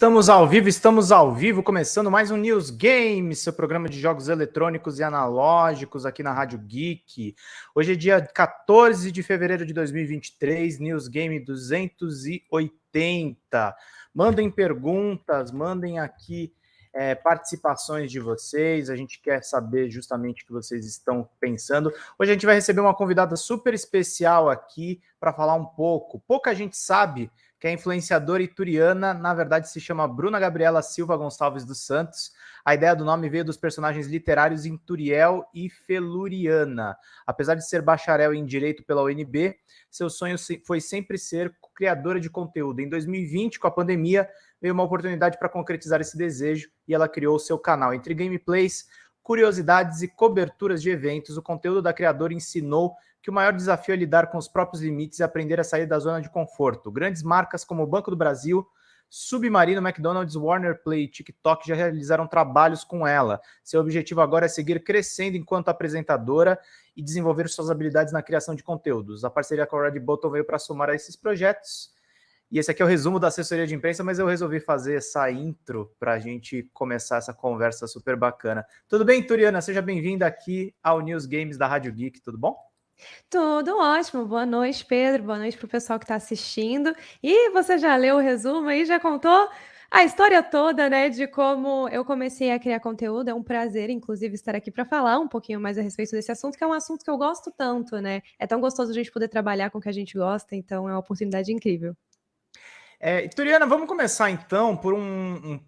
Estamos ao vivo, estamos ao vivo, começando mais um News Games, seu programa de jogos eletrônicos e analógicos aqui na Rádio Geek. Hoje é dia 14 de fevereiro de 2023, News Game 280. Mandem perguntas, mandem aqui é, participações de vocês, a gente quer saber justamente o que vocês estão pensando. Hoje a gente vai receber uma convidada super especial aqui para falar um pouco. Pouca gente sabe que é influenciadora ituriana, na verdade se chama Bruna Gabriela Silva Gonçalves dos Santos. A ideia do nome veio dos personagens literários Inturiel e Feluriana. Apesar de ser bacharel em Direito pela UNB, seu sonho foi sempre ser criadora de conteúdo. Em 2020, com a pandemia, veio uma oportunidade para concretizar esse desejo e ela criou o seu canal. Entre gameplays, curiosidades e coberturas de eventos, o conteúdo da criadora ensinou que o maior desafio é lidar com os próprios limites e aprender a sair da zona de conforto. Grandes marcas como o Banco do Brasil, Submarino, McDonald's, Warner Play e TikTok já realizaram trabalhos com ela. Seu objetivo agora é seguir crescendo enquanto apresentadora e desenvolver suas habilidades na criação de conteúdos. A parceria com a Red Button veio para somar a esses projetos. E esse aqui é o resumo da assessoria de imprensa, mas eu resolvi fazer essa intro para a gente começar essa conversa super bacana. Tudo bem, Turiana? Seja bem-vinda aqui ao News Games da Rádio Geek, tudo bom? Tudo ótimo. Boa noite, Pedro. Boa noite para o pessoal que está assistindo. E você já leu o resumo aí, já contou a história toda, né, de como eu comecei a criar conteúdo. É um prazer, inclusive, estar aqui para falar um pouquinho mais a respeito desse assunto, que é um assunto que eu gosto tanto, né? É tão gostoso a gente poder trabalhar com o que a gente gosta, então é uma oportunidade incrível. É, Turiana, vamos começar então por um, um,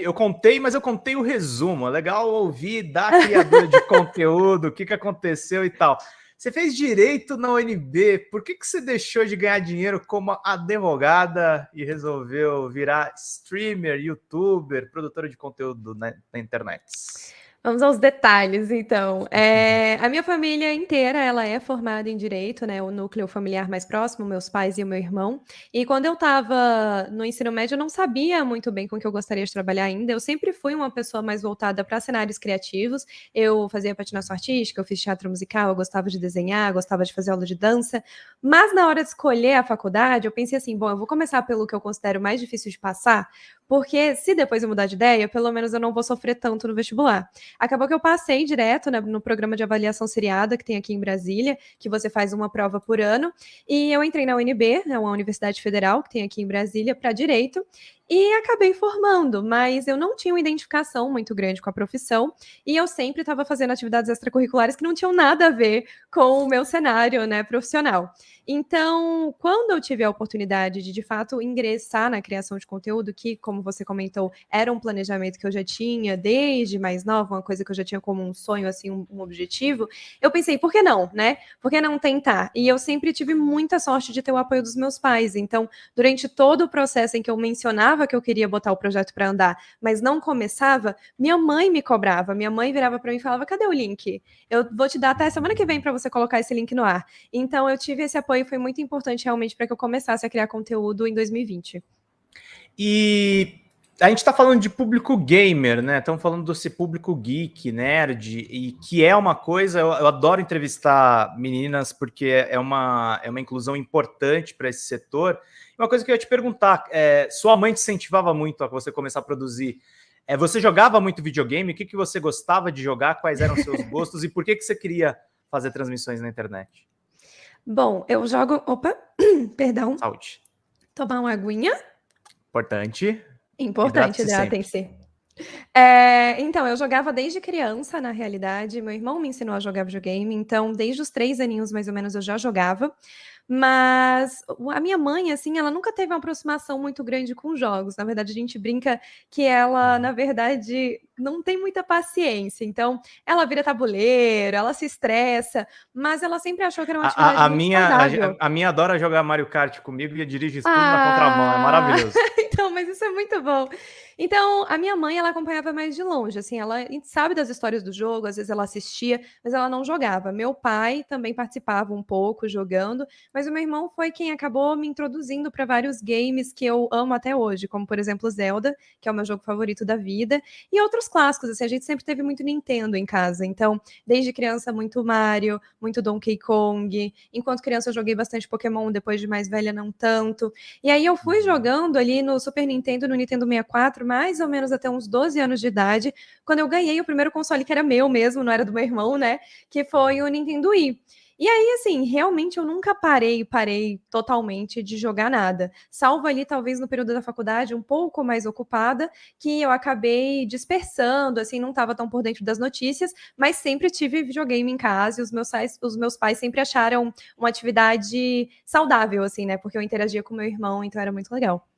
Eu contei, mas eu contei o resumo. É legal ouvir da criadora de conteúdo, o que, que aconteceu e tal. Você fez direito na UNB, por que, que você deixou de ganhar dinheiro como advogada e resolveu virar streamer, youtuber, produtora de conteúdo na, na internet? Vamos aos detalhes, então. É, a minha família inteira, ela é formada em Direito, né? O núcleo familiar mais próximo, meus pais e o meu irmão. E quando eu estava no ensino médio, eu não sabia muito bem com o que eu gostaria de trabalhar ainda. Eu sempre fui uma pessoa mais voltada para cenários criativos. Eu fazia patinação artística, eu fiz teatro musical, eu gostava de desenhar, gostava de fazer aula de dança. Mas na hora de escolher a faculdade, eu pensei assim, bom, eu vou começar pelo que eu considero mais difícil de passar, porque se depois eu mudar de ideia, pelo menos eu não vou sofrer tanto no vestibular. Acabou que eu passei direto né, no programa de avaliação seriada que tem aqui em Brasília, que você faz uma prova por ano, e eu entrei na UNB, né, uma universidade federal que tem aqui em Brasília, para direito, e acabei formando, mas eu não tinha uma identificação muito grande com a profissão e eu sempre estava fazendo atividades extracurriculares que não tinham nada a ver com o meu cenário né, profissional. Então, quando eu tive a oportunidade de, de fato, ingressar na criação de conteúdo, que, como você comentou, era um planejamento que eu já tinha desde mais nova, uma coisa que eu já tinha como um sonho, assim, um, um objetivo, eu pensei, por que não, né? Por que não tentar? E eu sempre tive muita sorte de ter o apoio dos meus pais. Então, durante todo o processo em que eu mencionava que eu queria botar o projeto para andar, mas não começava, minha mãe me cobrava. Minha mãe virava para mim e falava: cadê o link? Eu vou te dar até semana que vem para você colocar esse link no ar. Então, eu tive esse apoio, foi muito importante realmente para que eu começasse a criar conteúdo em 2020. E a gente está falando de público gamer, né? Estamos falando desse público geek, nerd, e que é uma coisa. Eu, eu adoro entrevistar meninas porque é uma, é uma inclusão importante para esse setor. Uma coisa que eu ia te perguntar: é, sua mãe te incentivava muito a você começar a produzir. É, você jogava muito videogame? O que, que você gostava de jogar? Quais eram seus gostos? e por que, que você queria fazer transmissões na internet? Bom, eu jogo. Opa, perdão. Saúde. Tomar uma aguinha. Importante. Importante, hidratem-se. É, então, eu jogava desde criança, na realidade. Meu irmão me ensinou a jogar videogame, então, desde os três aninhos mais ou menos, eu já jogava. Mas a minha mãe, assim, ela nunca teve uma aproximação muito grande com jogos. Na verdade, a gente brinca que ela, na verdade, não tem muita paciência. Então, ela vira tabuleiro, ela se estressa, mas ela sempre achou que era uma atividade a, a minha, a, a, minha adora jogar Mario Kart comigo e dirige isso tudo ah, na contramão. É maravilhoso. então, mas isso é muito bom. Então, a minha mãe, ela acompanhava mais de longe, assim, ela sabe das histórias do jogo, às vezes ela assistia, mas ela não jogava. Meu pai também participava um pouco jogando, mas o meu irmão foi quem acabou me introduzindo para vários games que eu amo até hoje, como por exemplo Zelda, que é o meu jogo favorito da vida, e outros clássicos, assim, a gente sempre teve muito Nintendo em casa, então, desde criança muito Mario, muito Donkey Kong, enquanto criança eu joguei bastante Pokémon, depois de mais velha não tanto. E aí eu fui uhum. jogando ali no Super Nintendo, no Nintendo 64, mais ou menos até uns 12 anos de idade, quando eu ganhei o primeiro console que era meu mesmo, não era do meu irmão, né? Que foi o Nintendo Wii. E aí, assim, realmente eu nunca parei, parei totalmente de jogar nada. Salvo ali, talvez, no período da faculdade, um pouco mais ocupada, que eu acabei dispersando, assim, não estava tão por dentro das notícias, mas sempre tive videogame em casa e os meus pais, os meus pais sempre acharam uma atividade saudável, assim, né? Porque eu interagia com meu irmão, então era muito legal.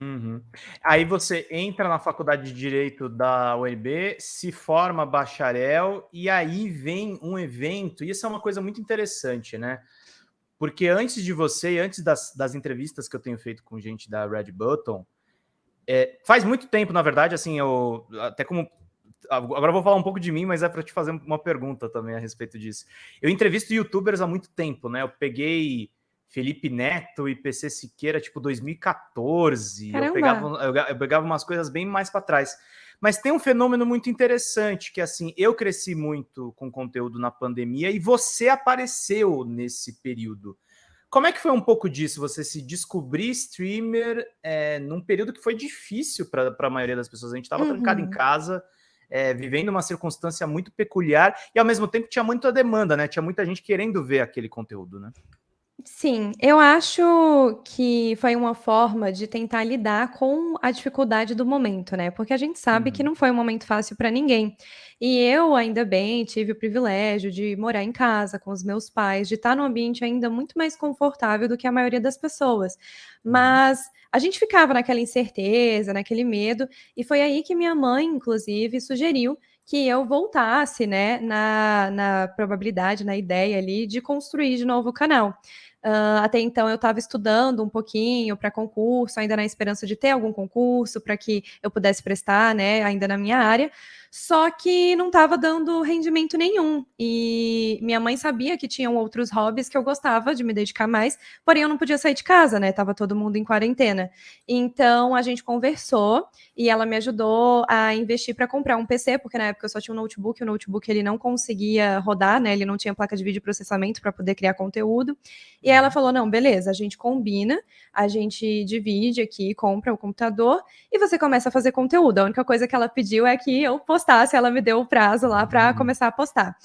Uhum. Aí você entra na faculdade de Direito da UNB, se forma bacharel, e aí vem um evento, e isso é uma coisa muito interessante, né? Porque antes de você, antes das, das entrevistas que eu tenho feito com gente da Red Button, é, faz muito tempo, na verdade, assim, eu até como agora vou falar um pouco de mim, mas é para te fazer uma pergunta também a respeito disso. Eu entrevisto youtubers há muito tempo, né? Eu peguei Felipe Neto e PC Siqueira, tipo 2014. Eu pegava, eu, pegava umas coisas bem mais para trás. Mas tem um fenômeno muito interessante, que assim, eu cresci muito com conteúdo na pandemia e você apareceu nesse período. Como é que foi um pouco disso? Você se descobrir streamer é, num período que foi difícil para a maioria das pessoas. A gente estava uhum. trancado em uhum. casa, é, vivendo uma circunstância muito peculiar e ao mesmo tempo tinha muita demanda, né? Tinha muita gente querendo ver aquele conteúdo, né? Sim, eu acho que foi uma forma de tentar lidar com a dificuldade do momento, né? Porque a gente sabe que uhum. não foi um momento fácil para ninguém. E eu, ainda bem, tive o privilégio de morar em casa com os meus pais, de estar num ambiente ainda muito mais confortável do que a maioria das pessoas. Uhum. Mas a gente ficava naquela incerteza, naquele medo, e foi aí que minha mãe, inclusive, sugeriu que eu voltasse, né, na, na probabilidade, na ideia ali de construir de novo o canal. Uh, até então eu estava estudando um pouquinho para concurso, ainda na esperança de ter algum concurso para que eu pudesse prestar, né, ainda na minha área só que não estava dando rendimento nenhum. E minha mãe sabia que tinham outros hobbies que eu gostava de me dedicar mais, porém eu não podia sair de casa, né? Tava todo mundo em quarentena. Então a gente conversou e ela me ajudou a investir para comprar um PC, porque na época eu só tinha um notebook, o notebook ele não conseguia rodar, né? Ele não tinha placa de vídeo processamento para poder criar conteúdo. E ela falou: "Não, beleza, a gente combina, a gente divide aqui, compra o computador e você começa a fazer conteúdo". A única coisa que ela pediu é que eu postasse, ela me deu o prazo lá para uhum. começar a postar.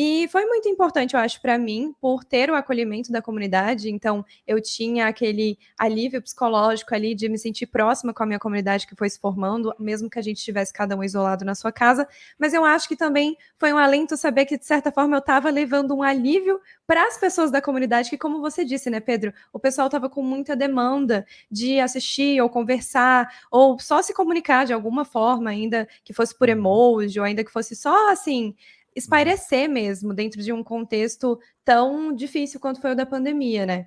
E foi muito importante, eu acho, para mim, por ter o acolhimento da comunidade. Então, eu tinha aquele alívio psicológico ali de me sentir próxima com a minha comunidade que foi se formando, mesmo que a gente estivesse cada um isolado na sua casa. Mas eu acho que também foi um alento saber que, de certa forma, eu estava levando um alívio para as pessoas da comunidade, que, como você disse, né, Pedro, o pessoal estava com muita demanda de assistir ou conversar, ou só se comunicar de alguma forma, ainda que fosse por uhum. emoji, ou ainda que fosse só assim espairecer mesmo dentro de um contexto tão difícil quanto foi o da pandemia, né?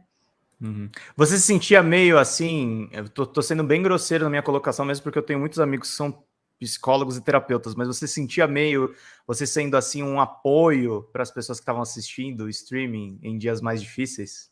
Uhum. Você se sentia meio assim, eu tô, tô, sendo bem grosseiro na minha colocação mesmo, porque eu tenho muitos amigos que são psicólogos e terapeutas, mas você sentia meio, você sendo assim um apoio para as pessoas que estavam assistindo o streaming em dias mais difíceis?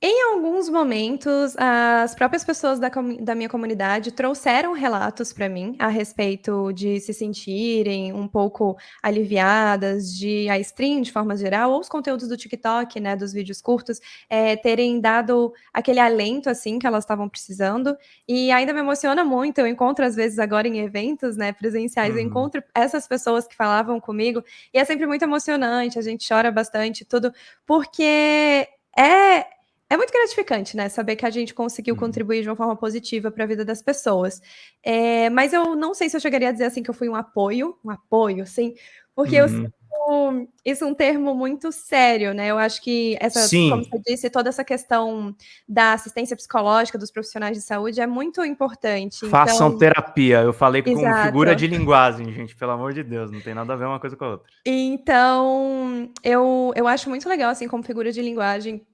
Em alguns momentos, as próprias pessoas da, da minha comunidade trouxeram relatos para mim a respeito de se sentirem um pouco aliviadas, de a stream de forma geral, ou os conteúdos do TikTok, né, dos vídeos curtos, é, terem dado aquele alento assim que elas estavam precisando. E ainda me emociona muito. Eu encontro às vezes agora em eventos, né, presenciais, uhum. eu encontro essas pessoas que falavam comigo e é sempre muito emocionante. A gente chora bastante, tudo, porque é é muito gratificante, né? Saber que a gente conseguiu uhum. contribuir de uma forma positiva para a vida das pessoas. É, mas eu não sei se eu chegaria a dizer assim que eu fui um apoio, um apoio, sim, porque uhum. eu isso é um termo muito sério, né? Eu acho que essa, Sim. como você disse, toda essa questão da assistência psicológica dos profissionais de saúde é muito importante. Façam então... terapia. Eu falei com Exato. figura de linguagem, gente, pelo amor de Deus, não tem nada a ver uma coisa com a outra. Então, eu, eu acho muito legal, assim, como figura de linguagem,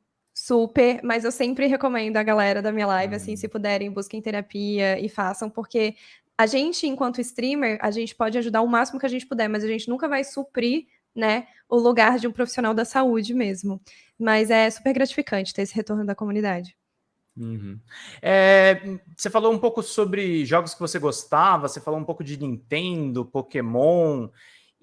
Super, mas eu sempre recomendo a galera da minha live, assim, se puderem, busquem terapia e façam, porque a gente, enquanto streamer, a gente pode ajudar o máximo que a gente puder, mas a gente nunca vai suprir, né, o lugar de um profissional da saúde mesmo. Mas é super gratificante ter esse retorno da comunidade. Uhum. É, você falou um pouco sobre jogos que você gostava, você falou um pouco de Nintendo, Pokémon,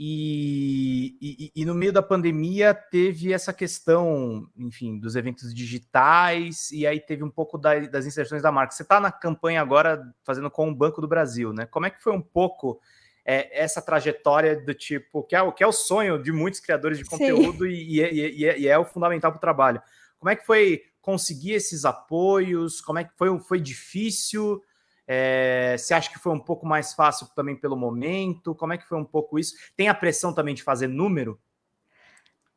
e, e, e, no meio da pandemia teve essa questão, enfim, dos eventos digitais, e aí teve um pouco da, das inserções da marca. Você está na campanha agora fazendo com o Banco do Brasil, né? Como é que foi um pouco é, essa trajetória do tipo, que é, que é o sonho de muitos criadores de conteúdo e, e, é, e, é, o fundamental para o trabalho. Como é que foi conseguir esses apoios? Como é que foi? Foi difícil? É, você acha que foi um pouco mais fácil também pelo momento? Como é que foi um pouco isso? Tem a pressão também de fazer número?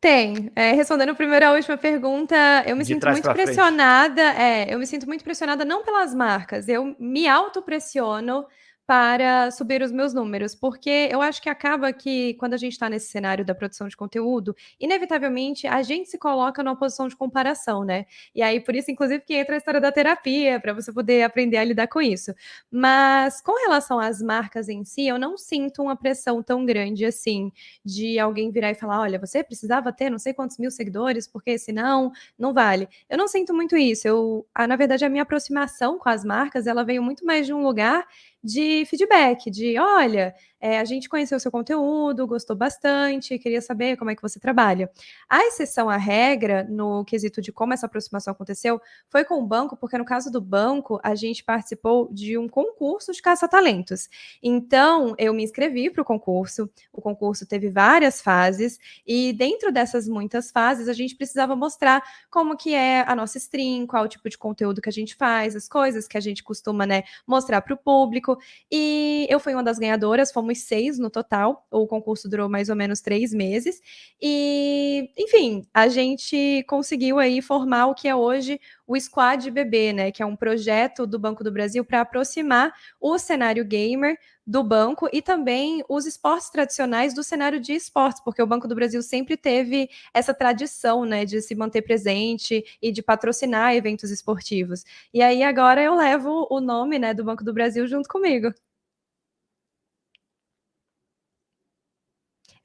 Tem. É, respondendo primeiro a última pergunta, eu me de sinto muito pressionada. É, eu me sinto muito pressionada não pelas marcas, eu me autopressiono para subir os meus números, porque eu acho que acaba que quando a gente está nesse cenário da produção de conteúdo, inevitavelmente a gente se coloca numa posição de comparação, né? E aí por isso, inclusive, que entra a história da terapia para você poder aprender a lidar com isso. Mas com relação às marcas em si, eu não sinto uma pressão tão grande assim de alguém virar e falar, olha, você precisava ter não sei quantos mil seguidores, porque senão não vale. Eu não sinto muito isso. Eu, na verdade, a minha aproximação com as marcas, ela veio muito mais de um lugar de feedback, de olha, é, a gente conheceu o seu conteúdo, gostou bastante, queria saber como é que você trabalha. A exceção à regra, no quesito de como essa aproximação aconteceu, foi com o banco, porque no caso do banco, a gente participou de um concurso de caça-talentos. Então, eu me inscrevi para o concurso, o concurso teve várias fases, e dentro dessas muitas fases, a gente precisava mostrar como que é a nossa stream, qual o tipo de conteúdo que a gente faz, as coisas que a gente costuma né, mostrar para o público, e eu fui uma das ganhadoras, fomos seis no total. O concurso durou mais ou menos três meses. E, enfim, a gente conseguiu aí formar o que é hoje o Squad BB, né? Que é um projeto do Banco do Brasil para aproximar o cenário gamer do banco e também os esportes tradicionais do cenário de esportes, porque o Banco do Brasil sempre teve essa tradição, né, de se manter presente e de patrocinar eventos esportivos. E aí agora eu levo o nome, né, do Banco do Brasil junto comigo.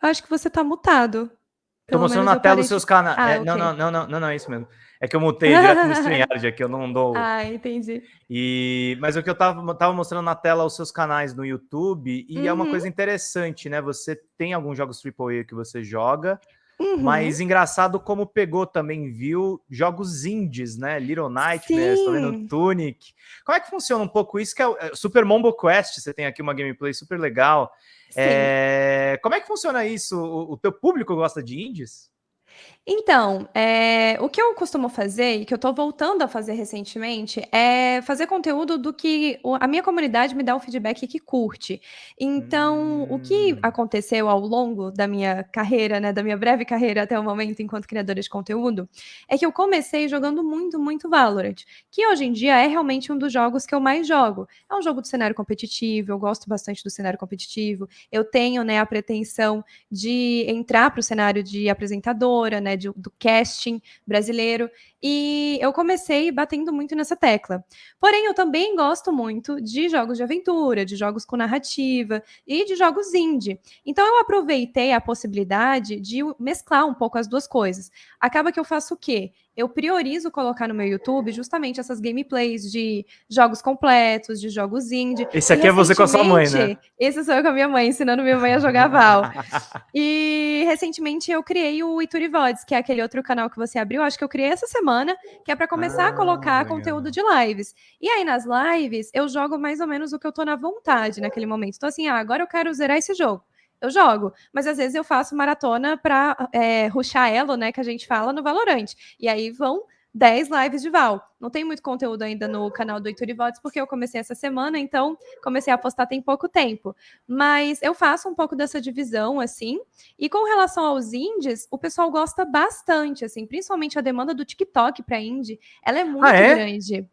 Acho que você tá mutado. Tô mostrando na tela os seus canais. Ah, é, okay. não, não, não, não, não, não, é isso mesmo. É que eu mutei direto no StreamYard aqui, eu não dou. Ah, entendi. E... Mas o que eu tava, tava mostrando na tela os seus canais no YouTube, e uhum. é uma uhum. coisa interessante, né? Você tem alguns jogos AAA que você joga, uhum. mas engraçado como pegou também, viu, jogos indies, né? Little Nightmares, tô vendo Tunic. Como é que funciona um pouco isso? Que é é, Super Mombo Quest, você tem aqui uma gameplay super legal. É, como é que funciona isso? O, o teu público gosta de indies? Então, é, o que eu costumo fazer, e que eu estou voltando a fazer recentemente, é fazer conteúdo do que a minha comunidade me dá um feedback que curte. Então, o que hum. aconteceu ao longo da minha carreira, né, da minha breve carreira até o momento enquanto criadora de conteúdo, é que eu comecei jogando muito, muito Valorant, que hoje em dia é realmente um dos jogos que eu mais jogo. É um jogo do cenário competitivo, eu gosto bastante do cenário competitivo, eu tenho né, a pretensão de entrar para o cenário de apresentadora, né, do casting brasileiro, e eu comecei batendo muito nessa tecla. Porém, eu também gosto muito de jogos de aventura, de jogos com narrativa e de jogos indie. Então, eu aproveitei a possibilidade de mesclar um pouco as duas coisas. Acaba que eu faço o quê? eu priorizo colocar no meu YouTube justamente essas gameplays de jogos completos, de jogos indie. Esse aqui é você com a sua mãe, né? Esse sou eu com a minha mãe, ensinando minha mãe a jogar Val. e recentemente eu criei o Iturivods, que é aquele outro canal que você abriu, acho que eu criei essa semana, que é para começar ah, a colocar legal. conteúdo de lives. E aí nas lives eu jogo mais ou menos o que eu tô na vontade naquele momento. Então assim, ah, agora eu quero zerar esse jogo eu jogo. Mas às vezes eu faço maratona para é, ruxar elo, né? Que a gente fala no Valorante. E aí vão 10 lives de Val. Não tem muito conteúdo ainda no canal do Heitor Votos, porque eu comecei essa semana, então comecei a postar tem pouco tempo. Mas eu faço um pouco dessa divisão, assim. E com relação aos indies, o pessoal gosta bastante, assim, principalmente a demanda do TikTok para indie, ela é muito ah, é? grande.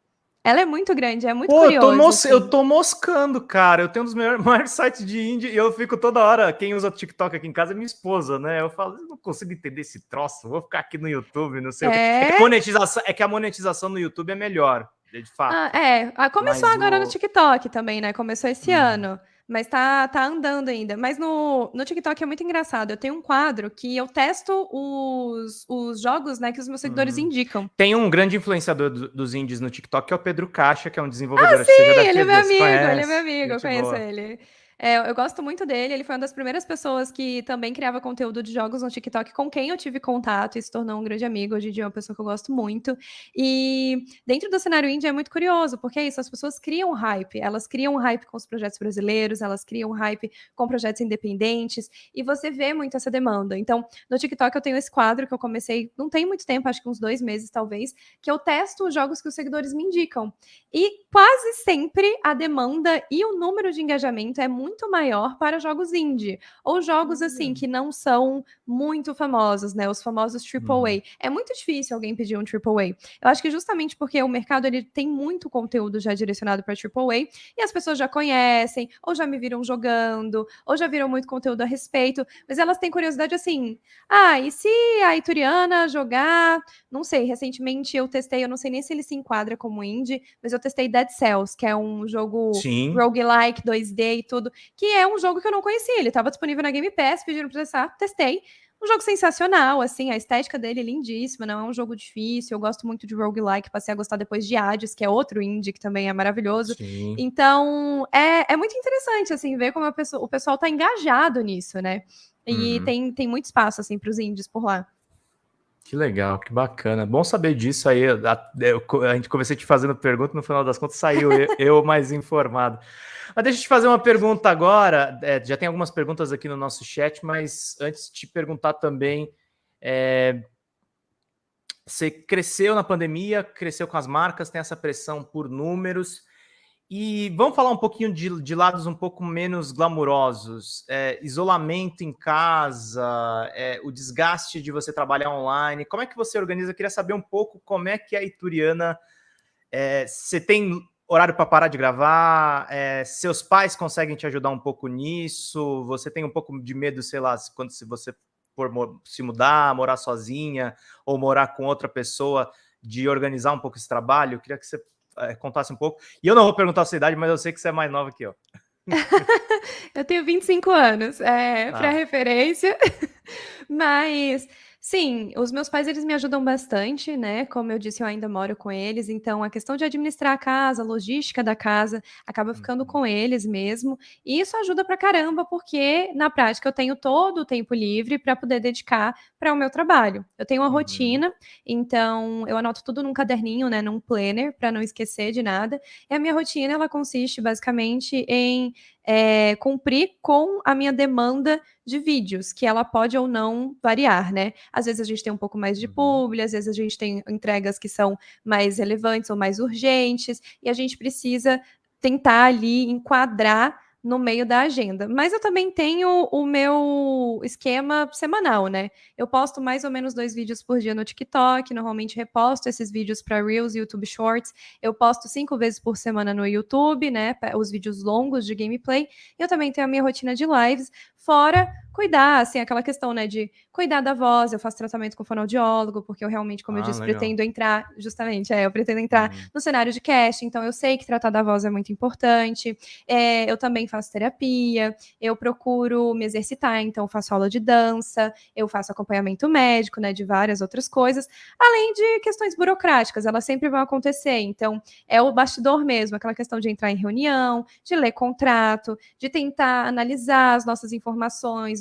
Ela é muito grande, é muito Pô, curioso. Eu tô, assim. eu tô moscando, cara. Eu tenho um dos maiores, maiores sites de indie e eu fico toda hora. Quem usa TikTok aqui em casa é minha esposa, né? Eu falo, eu não consigo entender esse troço. Vou ficar aqui no YouTube, não sei é... o que. É que, monetização, é que a monetização no YouTube é melhor. de fato. Ah, é, ah, começou Mas agora no... no TikTok também, né? Começou esse hum. ano. Mas tá, tá andando ainda. Mas no, no TikTok é muito engraçado. Eu tenho um quadro que eu testo os, os jogos, né, que os meus seguidores hum. indicam. Tem um grande influenciador do, dos indies no TikTok, que é o Pedro Caixa, que é um desenvolvedor. Ah, sim, ele é meu amigo, ele é meu amigo, eu conheço boa. ele. É, eu gosto muito dele. Ele foi uma das primeiras pessoas que também criava conteúdo de jogos no TikTok, com quem eu tive contato e se tornou um grande amigo. Hoje em dia é uma pessoa que eu gosto muito. E dentro do cenário indie é muito curioso, porque é isso, as pessoas criam hype. Elas criam hype com os projetos brasileiros, elas criam hype com projetos independentes, e você vê muito essa demanda. Então, no TikTok eu tenho esse quadro que eu comecei, não tem muito tempo, acho que uns dois meses talvez, que eu testo os jogos que os seguidores me indicam. E quase sempre a demanda e o número de engajamento é muito muito maior para jogos indie ou jogos assim que não são muito famosos, né? Os famosos AAA. Uhum. É muito difícil alguém pedir um AAA. Eu acho que justamente porque o mercado ele tem muito conteúdo já direcionado para AAA e as pessoas já conhecem, ou já me viram jogando, ou já viram muito conteúdo a respeito, mas elas têm curiosidade assim: "Ah, e se a Ituriana jogar, não sei, recentemente eu testei, eu não sei nem se ele se enquadra como indie, mas eu testei Dead Cells, que é um jogo Sim. roguelike 2D e tudo que é um jogo que eu não conhecia. Ele estava disponível na Game Pass, pediram para testar, testei. Um jogo sensacional, assim, a estética dele é lindíssima, não é um jogo difícil. Eu gosto muito de roguelike, passei a gostar depois de Hades, que é outro indie que também é maravilhoso. Sim. Então, é, é muito interessante, assim, ver como pessoa, o pessoal tá engajado nisso, né? E uhum. tem, tem muito espaço, assim, para os indies por lá. Que legal, que bacana. Bom saber disso aí. A, a, a gente comecei te fazendo pergunta, no final das contas saiu eu, eu mais informado. Mas deixa eu te fazer uma pergunta agora. É, já tem algumas perguntas aqui no nosso chat, mas antes de te perguntar também. É, você cresceu na pandemia, cresceu com as marcas, tem essa pressão por números. E vamos falar um pouquinho de, de lados um pouco menos glamurosos. É, isolamento em casa, é, o desgaste de você trabalhar online. Como é que você organiza? Eu queria saber um pouco como é que a Ituriana. É, você tem horário para parar de gravar? É, seus pais conseguem te ajudar um pouco nisso? Você tem um pouco de medo, sei lá, quando se você for se mudar, morar sozinha ou morar com outra pessoa, de organizar um pouco esse trabalho? Eu queria que você contasse um pouco. E eu não vou perguntar a sua idade, mas eu sei que você é mais nova que eu. eu tenho 25 anos, é, ah. para referência, mas Sim, os meus pais eles me ajudam bastante, né? Como eu disse, eu ainda moro com eles, então a questão de administrar a casa, a logística da casa, acaba ficando uhum. com eles mesmo. E isso ajuda pra caramba, porque na prática eu tenho todo o tempo livre para poder dedicar para o meu trabalho. Eu tenho uma uhum. rotina, então eu anoto tudo num caderninho, né, num planner, para não esquecer de nada. E a minha rotina ela consiste basicamente em é, cumprir com a minha demanda de vídeos, que ela pode ou não variar, né? Às vezes a gente tem um pouco mais de uhum. publi, às vezes a gente tem entregas que são mais relevantes ou mais urgentes, e a gente precisa tentar ali enquadrar no meio da agenda. Mas eu também tenho o meu esquema semanal, né? Eu posto mais ou menos dois vídeos por dia no TikTok, normalmente reposto esses vídeos para Reels e YouTube Shorts. Eu posto cinco vezes por semana no YouTube, né? Os vídeos longos de gameplay. Eu também tenho a minha rotina de lives, fora cuidar, assim, aquela questão, né, de cuidar da voz, eu faço tratamento com fonoaudiólogo, porque eu realmente, como ah, eu disse, legal. pretendo entrar, justamente, é, eu pretendo entrar uhum. no cenário de cast, então eu sei que tratar da voz é muito importante, é, eu também faço terapia, eu procuro me exercitar, então faço aula de dança, eu faço acompanhamento médico, né, de várias outras coisas, além de questões burocráticas, elas sempre vão acontecer, então é o bastidor mesmo, aquela questão de entrar em reunião, de ler contrato, de tentar analisar as nossas informações,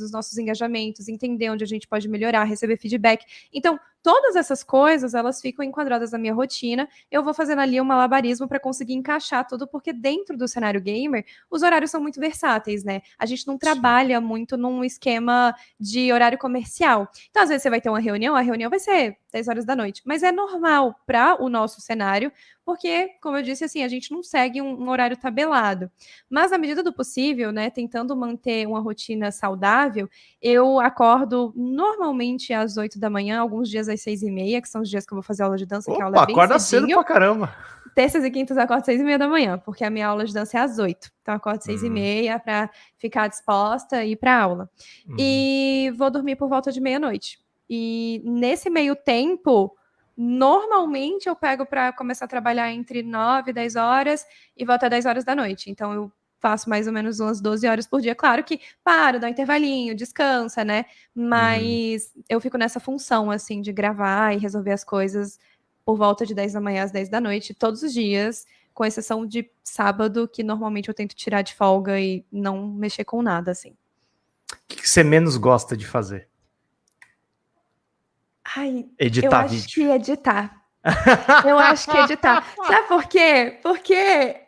os nossos engajamentos, entender onde a gente pode melhorar, receber feedback. Então, todas essas coisas, elas ficam enquadradas na minha rotina. Eu vou fazendo ali um malabarismo para conseguir encaixar tudo, porque dentro do cenário gamer, os horários são muito versáteis, né? A gente não trabalha muito num esquema de horário comercial. Então, às vezes você vai ter uma reunião, a reunião vai ser 10 horas da noite, mas é normal para o nosso cenário porque, como eu disse, assim, a gente não segue um, um, horário tabelado. Mas, na medida do possível, né, tentando manter uma rotina saudável, eu acordo normalmente às 8 da manhã, alguns dias às 6 e meia, que são os dias que eu vou fazer aula de dança, Opa, que a aula é bem acorda cedinho. cedo pra caramba! Terças e quintas eu acordo às 6 e meia da manhã, porque a minha aula de dança é às 8. Então, eu acordo às 6 e uhum. meia para ficar disposta e ir para aula. Uhum. E vou dormir por volta de meia-noite. E nesse meio tempo, Normalmente eu pego para começar a trabalhar entre 9 e 10 horas e volto às 10 horas da noite. Então eu faço mais ou menos umas 12 horas por dia. Claro que paro, dá um intervalinho, descansa, né? Mas uhum. eu fico nessa função, assim, de gravar e resolver as coisas por volta de 10 da manhã às 10 da noite, todos os dias, com exceção de sábado, que normalmente eu tento tirar de folga e não mexer com nada, assim. O que você menos gosta de fazer? Ai, editar eu vídeo. acho que editar. eu acho que editar. Sabe por quê? Porque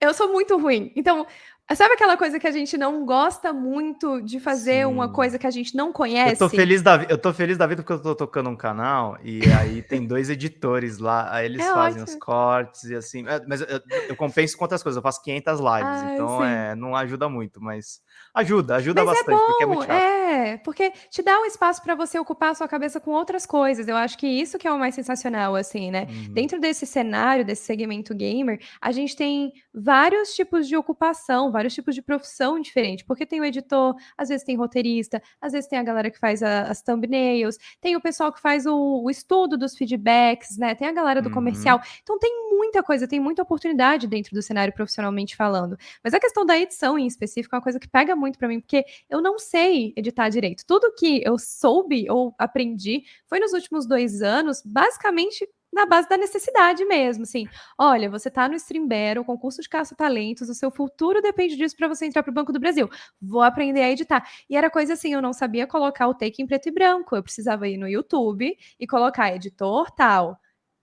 eu sou muito ruim. Então, sabe aquela coisa que a gente não gosta muito de fazer Sim. uma coisa que a gente não conhece? Eu tô feliz da, eu tô feliz da vida porque eu tô tocando um canal e aí tem dois editores lá, aí eles é fazem ótimo. os cortes e assim, é, mas eu, eu, compenso com outras coisas, eu faço 500 lives, ah, então é, não ajuda muito, mas ajuda, ajuda mas é bastante, é bom, porque é muito chato. É, porque te dá um espaço para você ocupar a sua cabeça com outras coisas. Eu acho que isso que é o mais sensacional, assim, né? Uhum. Dentro desse cenário, desse segmento gamer, a gente tem vários tipos de ocupação, vários tipos de profissão diferente, porque tem o editor, às vezes tem roteirista, às vezes tem a galera que faz a, as thumbnails, tem o pessoal que faz o, o, estudo dos feedbacks, né? Tem a galera do uhum. comercial. Então tem muita coisa, tem muita oportunidade dentro do cenário profissionalmente falando. Mas a questão da edição em específico é uma coisa que pega muito para mim, porque eu não sei editar direito. Tudo que eu soube ou aprendi foi nos últimos dois anos, basicamente na base da necessidade mesmo, assim. Olha, você tá no Streambear, o concurso de caça-talentos, o seu futuro depende disso para você entrar para o Banco do Brasil. Vou aprender a editar. E era coisa assim, eu não sabia colocar o take em preto e branco. Eu precisava ir no YouTube e colocar editor tal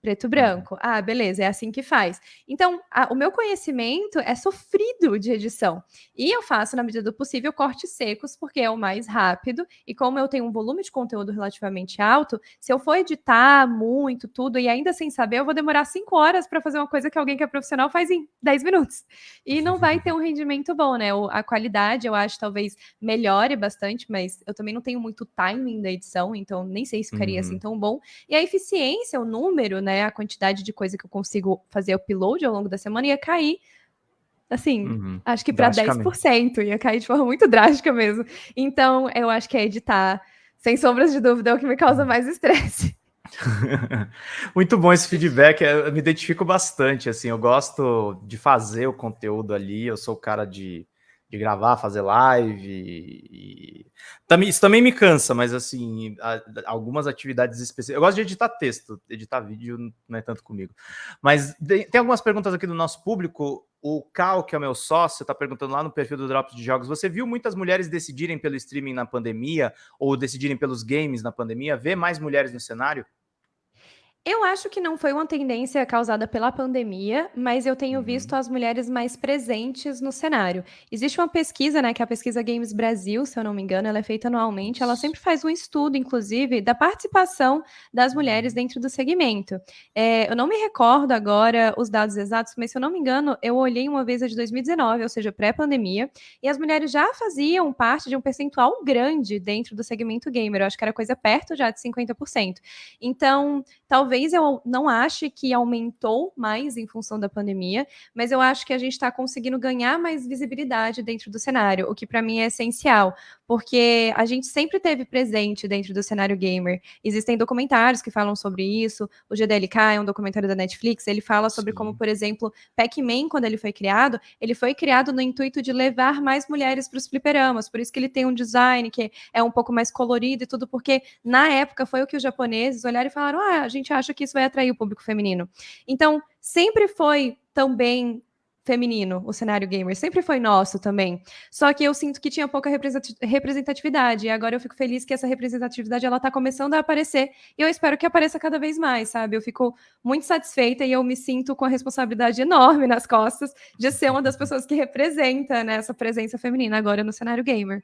preto e branco. Ah, beleza, é assim que faz. Então, a, o meu conhecimento é sofrido de edição. E eu faço, na medida do possível, cortes secos, porque é o mais rápido. E como eu tenho um volume de conteúdo relativamente alto, se eu for editar muito, tudo, e ainda sem saber, eu vou demorar cinco horas para fazer uma coisa que alguém que é profissional faz em 10 minutos. E não vai ter um rendimento bom, né? A qualidade, eu acho, talvez melhore bastante, mas eu também não tenho muito timing da edição, então nem sei se ficaria assim uhum. assim tão bom. E a eficiência, o número, né? Né, a quantidade de coisa que eu consigo fazer upload ao longo da semana ia cair assim, uhum, acho que para 10%, ia cair de forma muito drástica mesmo. Então, eu acho que é editar, sem sombras de dúvida, é o que me causa mais estresse. muito bom esse feedback, eu me identifico bastante, assim, eu gosto de fazer o conteúdo ali, eu sou o cara de de gravar, fazer live. E... Também, isso também me cansa, mas assim, algumas atividades específicas. Eu gosto de editar texto, editar vídeo não é tanto comigo. Mas tem algumas perguntas aqui do nosso público. O Cal, que é o meu sócio, está perguntando lá no perfil do Drops de Jogos: você viu muitas mulheres decidirem pelo streaming na pandemia ou decidirem pelos games na pandemia? Vê mais mulheres no cenário? Eu acho que não foi uma tendência causada pela pandemia, mas eu tenho uhum. visto as mulheres mais presentes no cenário. Existe uma pesquisa, né, que é a pesquisa Games Brasil, se eu não me engano, ela é feita anualmente. Ela sempre faz um estudo, inclusive, da participação das mulheres uhum. dentro do segmento. É, eu não me recordo agora os dados exatos, mas se eu não me engano, eu olhei uma vez a de 2019, ou seja, pré-pandemia, e as mulheres já faziam parte de um percentual grande dentro do segmento gamer. Eu acho que era coisa perto já de 50%. Então, talvez eu não ache que aumentou mais em função da pandemia, mas eu acho que a gente está conseguindo ganhar mais visibilidade dentro do cenário, o que para mim é essencial, porque a gente sempre teve presente dentro do cenário gamer. Existem documentários que falam sobre isso. O GDLK é um documentário da Netflix, ele fala sobre Sim. como, por exemplo, Pac-Man, quando ele foi criado, ele foi criado no intuito de levar mais mulheres para os fliperamas, por isso que ele tem um design que é um pouco mais colorido e tudo, porque na época foi o que os japoneses olharam e falaram: ah, a gente acha que isso vai atrair o público feminino. Então, sempre foi também feminino, o cenário gamer, sempre foi nosso também. Só que eu sinto que tinha pouca representatividade, e agora eu fico feliz que essa representatividade ela tá começando a aparecer, e eu espero que apareça cada vez mais, sabe? Eu fico muito satisfeita e eu me sinto com a responsabilidade enorme nas costas de ser uma das pessoas que representa né, essa presença feminina agora no cenário gamer.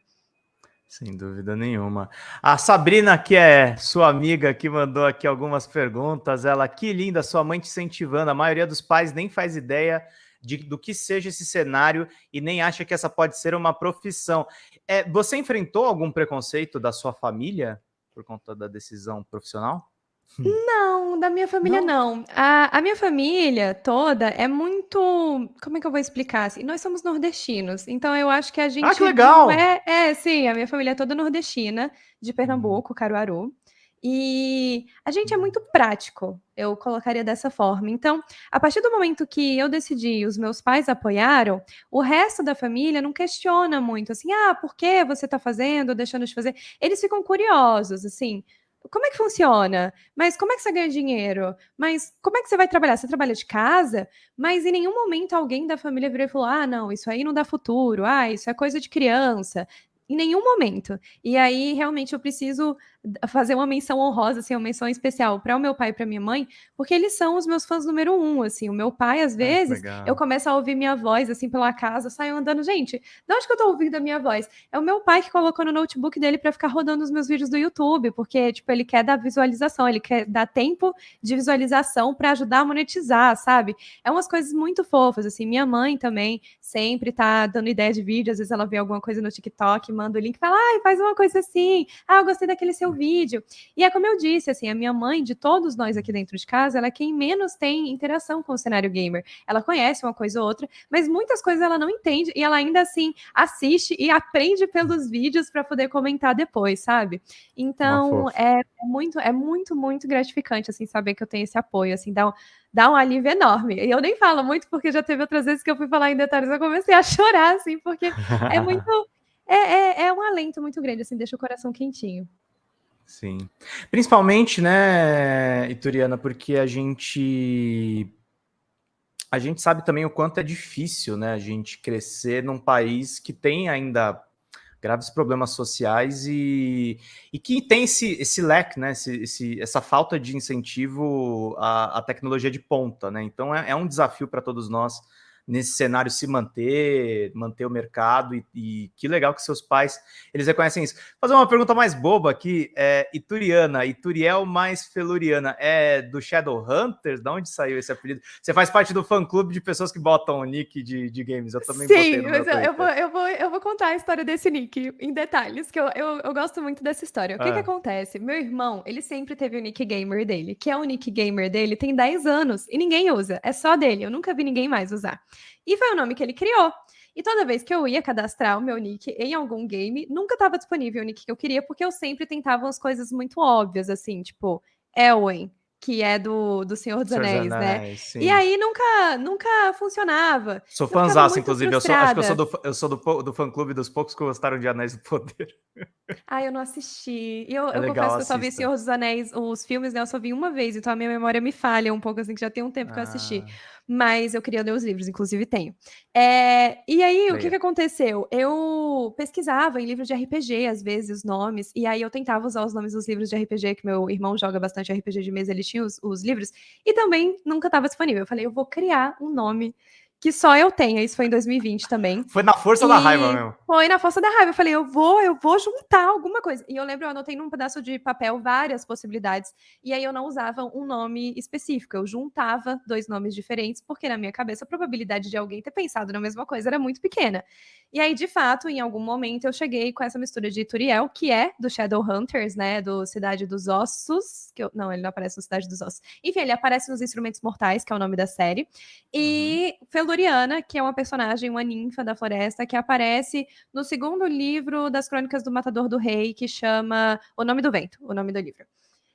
Sem dúvida nenhuma. A Sabrina, que é sua amiga, que mandou aqui algumas perguntas. Ela, que linda, sua mãe te incentivando. A maioria dos pais nem faz ideia de, do que seja esse cenário e nem acha que essa pode ser uma profissão. É, você enfrentou algum preconceito da sua família por conta da decisão profissional? Não, da minha família não. não. A, a, minha família toda é muito. Como é que eu vou explicar? Assim, nós somos nordestinos, então eu acho que a gente. Ah, que legal! É, é, sim, a minha família é toda nordestina, de Pernambuco, Caruaru. E a gente é muito prático, eu colocaria dessa forma. Então, a partir do momento que eu decidi e os meus pais apoiaram, o resto da família não questiona muito, assim, ah, por que você está fazendo, deixando de fazer? Eles ficam curiosos, assim, como é que funciona? Mas como é que você ganha dinheiro? Mas como é que você vai trabalhar? Você trabalha de casa? Mas em nenhum momento alguém da família virou e falou: ah, não, isso aí não dá futuro, ah, isso é coisa de criança. Em nenhum momento. E aí, realmente, eu preciso fazer uma menção honrosa, assim, uma menção especial para o meu pai e para minha mãe, porque eles são os meus fãs número um, assim. O meu pai, às vezes, ah, eu começo a ouvir minha voz, assim, pela casa, saio andando. Gente, de onde que eu tô ouvindo a minha voz? É o meu pai que colocou no notebook dele para ficar rodando os meus vídeos do YouTube, porque, tipo, ele quer dar visualização, ele quer dar tempo de visualização para ajudar a monetizar, sabe? É umas coisas muito fofas, assim. Minha mãe também sempre tá dando ideia de vídeo, às vezes ela vê alguma coisa no TikTok, manda o link e fala, ai, faz uma coisa assim. Ah, eu gostei daquele seu vídeo. E é como eu disse, assim, a minha mãe, de todos nós aqui dentro de casa, ela é quem menos tem interação com o cenário gamer. Ela conhece uma coisa ou outra, mas muitas coisas ela não entende e ela ainda assim assiste e aprende pelos vídeos para poder comentar depois, sabe? Então, é, é, muito, é muito, muito gratificante, assim, saber que eu tenho esse apoio, assim, dá um, dá um alívio enorme. E eu nem falo muito, porque já teve outras vezes que eu fui falar em detalhes, eu comecei a chorar, assim, porque é muito é, é, é um alento muito grande, assim, deixa o coração quentinho. Sim. Principalmente, né, Ituriana, porque a gente a gente sabe também o quanto é difícil, né, a gente crescer num país que tem ainda graves problemas sociais e, e que tem esse, esse leque, né, esse, esse, essa falta de incentivo à, à tecnologia de ponta, né? Então é, é um desafio para todos nós nesse cenário se manter, manter o mercado e, e, que legal que seus pais, eles reconhecem isso. Vou fazer uma pergunta mais boba aqui, é, Ituriana, Ituriel mais Feluriana, é do Shadowhunters? Da onde saiu esse apelido? Você faz parte do fã-clube de pessoas que botam o nick de, de games, eu também Sim, mas eu, eu, vou, eu, vou, eu vou contar a história desse nick em detalhes, que eu, eu, eu gosto muito dessa história. O que ah. que acontece? Meu irmão, ele sempre teve o nick gamer dele, que é o nick gamer dele, tem 10 anos, e ninguém usa, é só dele, eu nunca vi ninguém mais usar. E foi o nome que ele criou. E toda vez que eu ia cadastrar o meu nick em algum game, nunca estava disponível o nick que eu queria, porque eu sempre tentava umas coisas muito óbvias, assim, tipo, Elwen, que é do, do Senhor dos Anéis, Anéis, né? Sim. E aí nunca, nunca funcionava. Sou fãzaço, inclusive. Eu sou, acho que eu sou, do, eu sou do, do fã-clube dos poucos que gostaram de Anéis do Poder. Ah, eu não assisti. Eu, é eu legal, confesso que eu só vi Senhor dos Anéis, os filmes, né? Eu só vi uma vez, então a minha memória me falha um pouco, assim, que já tem um tempo ah. que eu assisti. Mas eu queria ler os livros, inclusive tenho. É, e aí, o que, que aconteceu? Eu pesquisava em livros de RPG, às vezes, os nomes, e aí eu tentava usar os nomes dos livros de RPG, que meu irmão joga bastante RPG de mesa, ele tinha os, os livros, e também nunca estava disponível. Eu falei, eu vou criar um nome que só eu tenho. Isso foi em 2020 também. Foi na força e da raiva mesmo. Foi na força da raiva. Eu falei, eu vou, eu vou juntar alguma coisa. E eu lembro, eu anotei num pedaço de papel várias possibilidades. E aí eu não usava um nome específico. Eu juntava dois nomes diferentes, porque na minha cabeça a probabilidade de alguém ter pensado na mesma coisa era muito pequena. E aí, de fato, em algum momento eu cheguei com essa mistura de Turiel, que é do Shadowhunters, né? Do Cidade dos Ossos. Que eu, não, ele não aparece no Cidade dos Ossos. Enfim, ele aparece nos Instrumentos Mortais, que é o nome da série. E uhum. Feluriana, que é uma personagem, uma ninfa da floresta, que aparece no segundo livro das Crônicas do Matador do Rei, que chama O Nome do Vento, o nome do livro.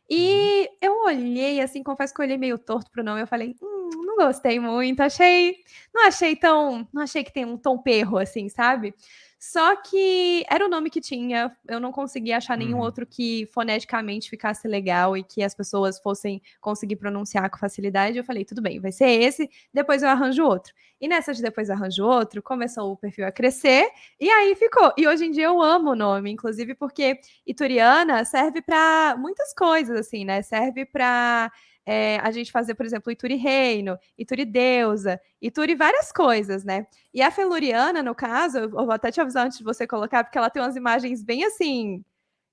E uhum. eu olhei, assim, confesso que eu olhei meio torto pro nome, eu falei, hum, não gostei muito, achei, não achei tão, não achei que tem um tom perro, assim, sabe? Só que era o nome que tinha, eu não conseguia achar nenhum uhum. outro que foneticamente ficasse legal e que as pessoas fossem conseguir pronunciar com facilidade. Eu falei, tudo bem, vai ser esse, depois eu arranjo outro. E nessa de depois arranjo outro, começou o perfil a crescer e aí ficou. E hoje em dia eu amo o nome, inclusive porque Ituriana serve para muitas coisas, assim, né? Serve para é, a gente fazer, por exemplo, Ituri Reino, Ituri Deusa, Ituri várias coisas, né? E a Feluriana, no caso, eu vou até te avisar antes de você colocar, porque ela tem umas imagens bem assim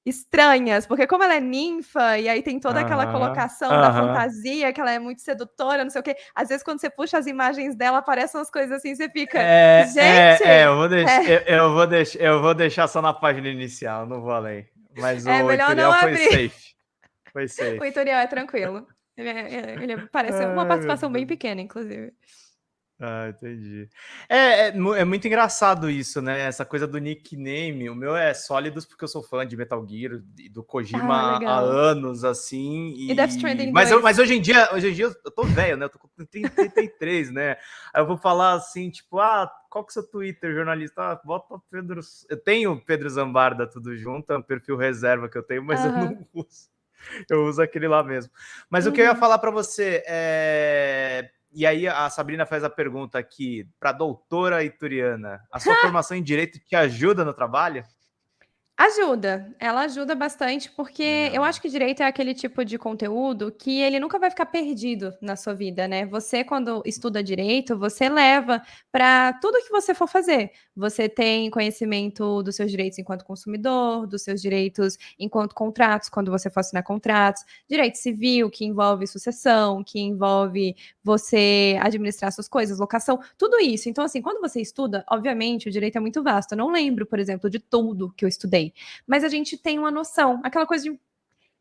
estranhas, porque como ela é ninfa e aí tem toda aquela colocação da fantasia, que ela é muito sedutora, não sei o quê. Às vezes quando você puxa as imagens dela, aparecem umas coisas assim, você fica, é, é gente, é, é, eu vou deixar, é. eu, eu, vou deixar, eu vou deixar só na página inicial, não vou além. Mas é, o editorial foi safe. Foi safe. O editorial é tranquilo. Ele, é, é, ele parece uma participação bem pequena, inclusive. Ah, entendi. É, é, é, muito engraçado isso, né? Essa coisa do nickname. O meu é Sólidos porque eu sou fã de Metal Gear e do Kojima ah, há anos, assim. E, e Death Stranding mas, eu, mas hoje em dia, hoje em dia eu tô velho, né? Eu tô com 33, né? Aí eu vou falar assim, tipo, ah, qual que é o seu Twitter, jornalista? Ah, bota Pedro. Eu tenho Pedro Zambarda tudo junto, é um perfil reserva que eu tenho, mas uhum. eu não uso. Eu uso aquele lá mesmo. Mas uhum. o que eu ia uhum. falar para você é e aí a Sabrina faz a pergunta aqui para a doutora Ituriana. A sua formação em Direito te ajuda no trabalho? Ajuda, ela ajuda bastante, porque eu acho que direito é aquele tipo de conteúdo que ele nunca vai ficar perdido na sua vida, né? Você, quando estuda direito, você leva para tudo que você for fazer. Você tem conhecimento dos seus direitos enquanto consumidor, dos seus direitos enquanto contratos, quando você for assinar contratos, direito civil, que envolve sucessão, que envolve você administrar suas coisas, locação, tudo isso. Então, assim, quando você estuda, obviamente, o direito é muito vasto. Eu não lembro, por exemplo, de tudo que eu estudei sei. Mas a gente tem uma noção, aquela coisa de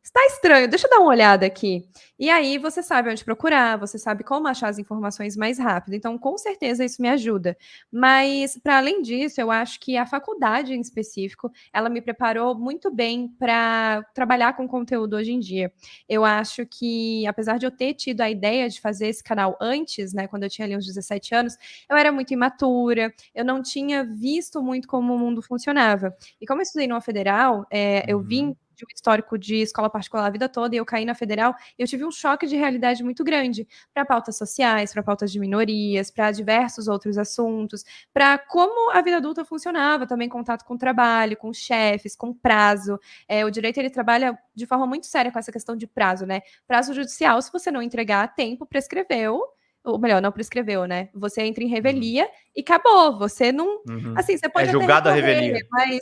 Está estranho, deixa eu dar uma olhada aqui. E aí você sabe onde procurar, você sabe como achar as informações mais rápido. Então, com certeza isso me ajuda. Mas para além disso, eu acho que a faculdade em específico, ela me preparou muito bem para trabalhar com conteúdo hoje em dia. Eu acho que apesar de eu ter tido a ideia de fazer esse canal antes, né, quando eu tinha ali uns 17 anos, eu era muito imatura, eu não tinha visto muito como o mundo funcionava. E como eu estudei numa federal, é, eu vim uhum de um histórico de escola particular a vida toda e eu caí na federal, eu tive um choque de realidade muito grande para pautas sociais, para pautas de minorias, para diversos outros assuntos, para como a vida adulta funcionava, também contato com o trabalho, com chefes, com prazo. É, o direito ele trabalha de forma muito séria com essa questão de prazo, né? Prazo judicial, se você não entregar a tempo, prescreveu ou melhor, não prescreveu, né? Você entra em revelia uhum. e acabou. Você não. Uhum. Assim, você pode. É julgado a revelia. Mas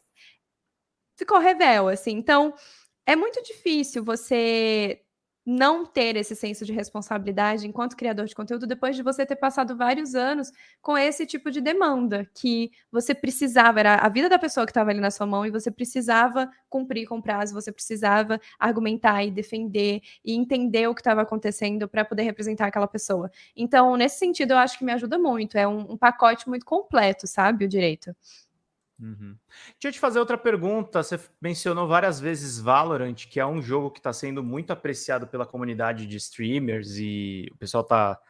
ficou revel, assim. Então, é muito difícil você não ter esse senso de responsabilidade enquanto criador de conteúdo depois de você ter passado vários anos com esse tipo de demanda que você precisava, era a vida da pessoa que estava ali na sua mão e você precisava cumprir com prazo, você precisava argumentar e defender e entender o que estava acontecendo para poder representar aquela pessoa. Então, nesse sentido, eu acho que me ajuda muito, é um, um pacote muito completo, sabe, o direito. Uhum. Deixa eu te fazer outra pergunta. Você mencionou várias vezes Valorant, que é um jogo que está sendo muito apreciado pela comunidade de streamers e o pessoal está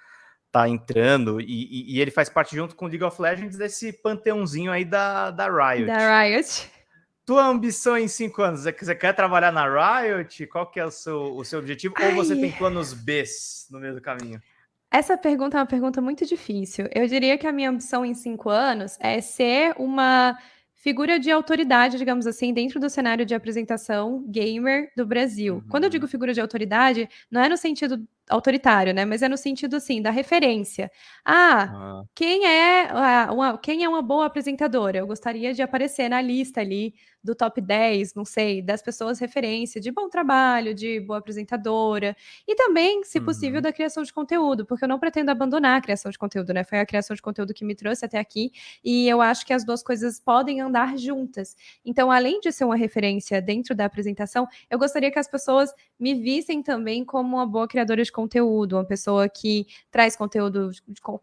tá entrando. E, e, ele faz parte, junto com League of Legends, desse panteãozinho aí da, da Riot. Da Riot. Tua ambição em cinco anos é que você quer trabalhar na Riot? Qual que é o seu, o seu objetivo? Ai. Ou você tem planos B no meio do caminho? Essa pergunta é uma pergunta muito difícil. Eu diria que a minha ambição em cinco anos é ser uma figura de autoridade, digamos assim, dentro do cenário de apresentação gamer do Brasil. Uhum. Quando eu digo figura de autoridade, não é no sentido autoritário, né? Mas é no sentido assim da referência. Ah, ah. quem é uma, quem é uma boa apresentadora? Eu gostaria de aparecer na lista ali do top 10, não sei, das pessoas referência de bom trabalho, de boa apresentadora e também, se possível, uhum. da criação de conteúdo, porque eu não pretendo abandonar a criação de conteúdo, né? Foi a criação de conteúdo que me trouxe até aqui e eu acho que as duas coisas podem andar juntas. Então, além de ser uma referência dentro da apresentação, eu gostaria que as pessoas me vissem também como uma boa criadora de conteúdo, uma pessoa que traz conteúdo,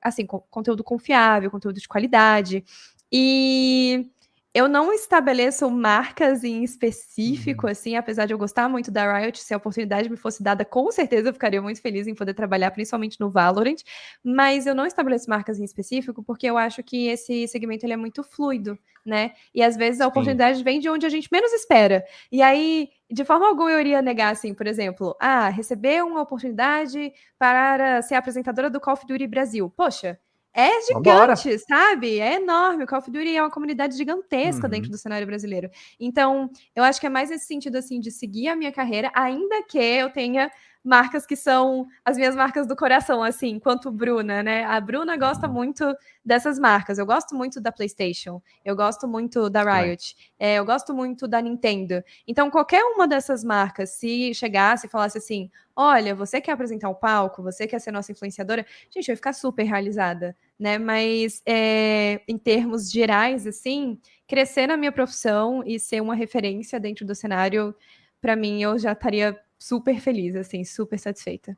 assim, conteúdo confiável, conteúdo de qualidade. E eu não estabeleço marcas em específico, uhum. assim, apesar de eu gostar muito da Riot, se a oportunidade me fosse dada, com certeza eu ficaria muito feliz em poder trabalhar, principalmente no Valorant, mas eu não estabeleço marcas em específico porque eu acho que esse segmento ele é muito fluido, né? E às vezes a oportunidade Sim. vem de onde a gente menos espera. E aí, de forma alguma eu iria negar, assim, por exemplo, ah, receber uma oportunidade para ser apresentadora do Call of Duty Brasil. Poxa, é gigante, Vambora. sabe? É enorme. O Call of Duty é uma comunidade gigantesca uhum. dentro do cenário brasileiro. Então, eu acho que é mais nesse sentido, assim, de seguir a minha carreira, ainda que eu tenha marcas que são as minhas marcas do coração, assim, quanto Bruna, né? A Bruna gosta uhum. muito dessas marcas. Eu gosto muito da PlayStation, eu gosto muito da Riot, é. É, eu gosto muito da Nintendo. Então, qualquer uma dessas marcas, se chegasse e falasse assim: olha, você quer apresentar o palco, você quer ser nossa influenciadora, gente, eu ia ficar super realizada, né? Mas é, em termos gerais, assim, crescer na minha profissão e ser uma referência dentro do cenário, para mim, eu já estaria super feliz, assim, super satisfeita.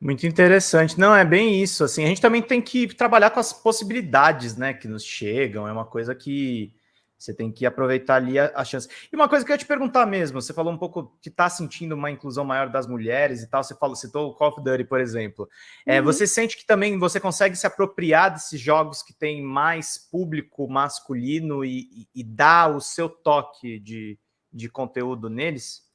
Muito interessante. Não, é bem isso. Assim, a gente também tem que trabalhar com as possibilidades, né, que nos chegam. É uma coisa que você tem que aproveitar ali a, a, chance. E uma coisa que eu ia te perguntar mesmo, você falou um pouco que está sentindo uma inclusão maior das mulheres e tal, você falou, citou o Call of Duty, por exemplo. É, uhum. Você sente que também você consegue se apropriar desses jogos que têm mais público masculino e, e, e dar o seu toque de, de conteúdo neles?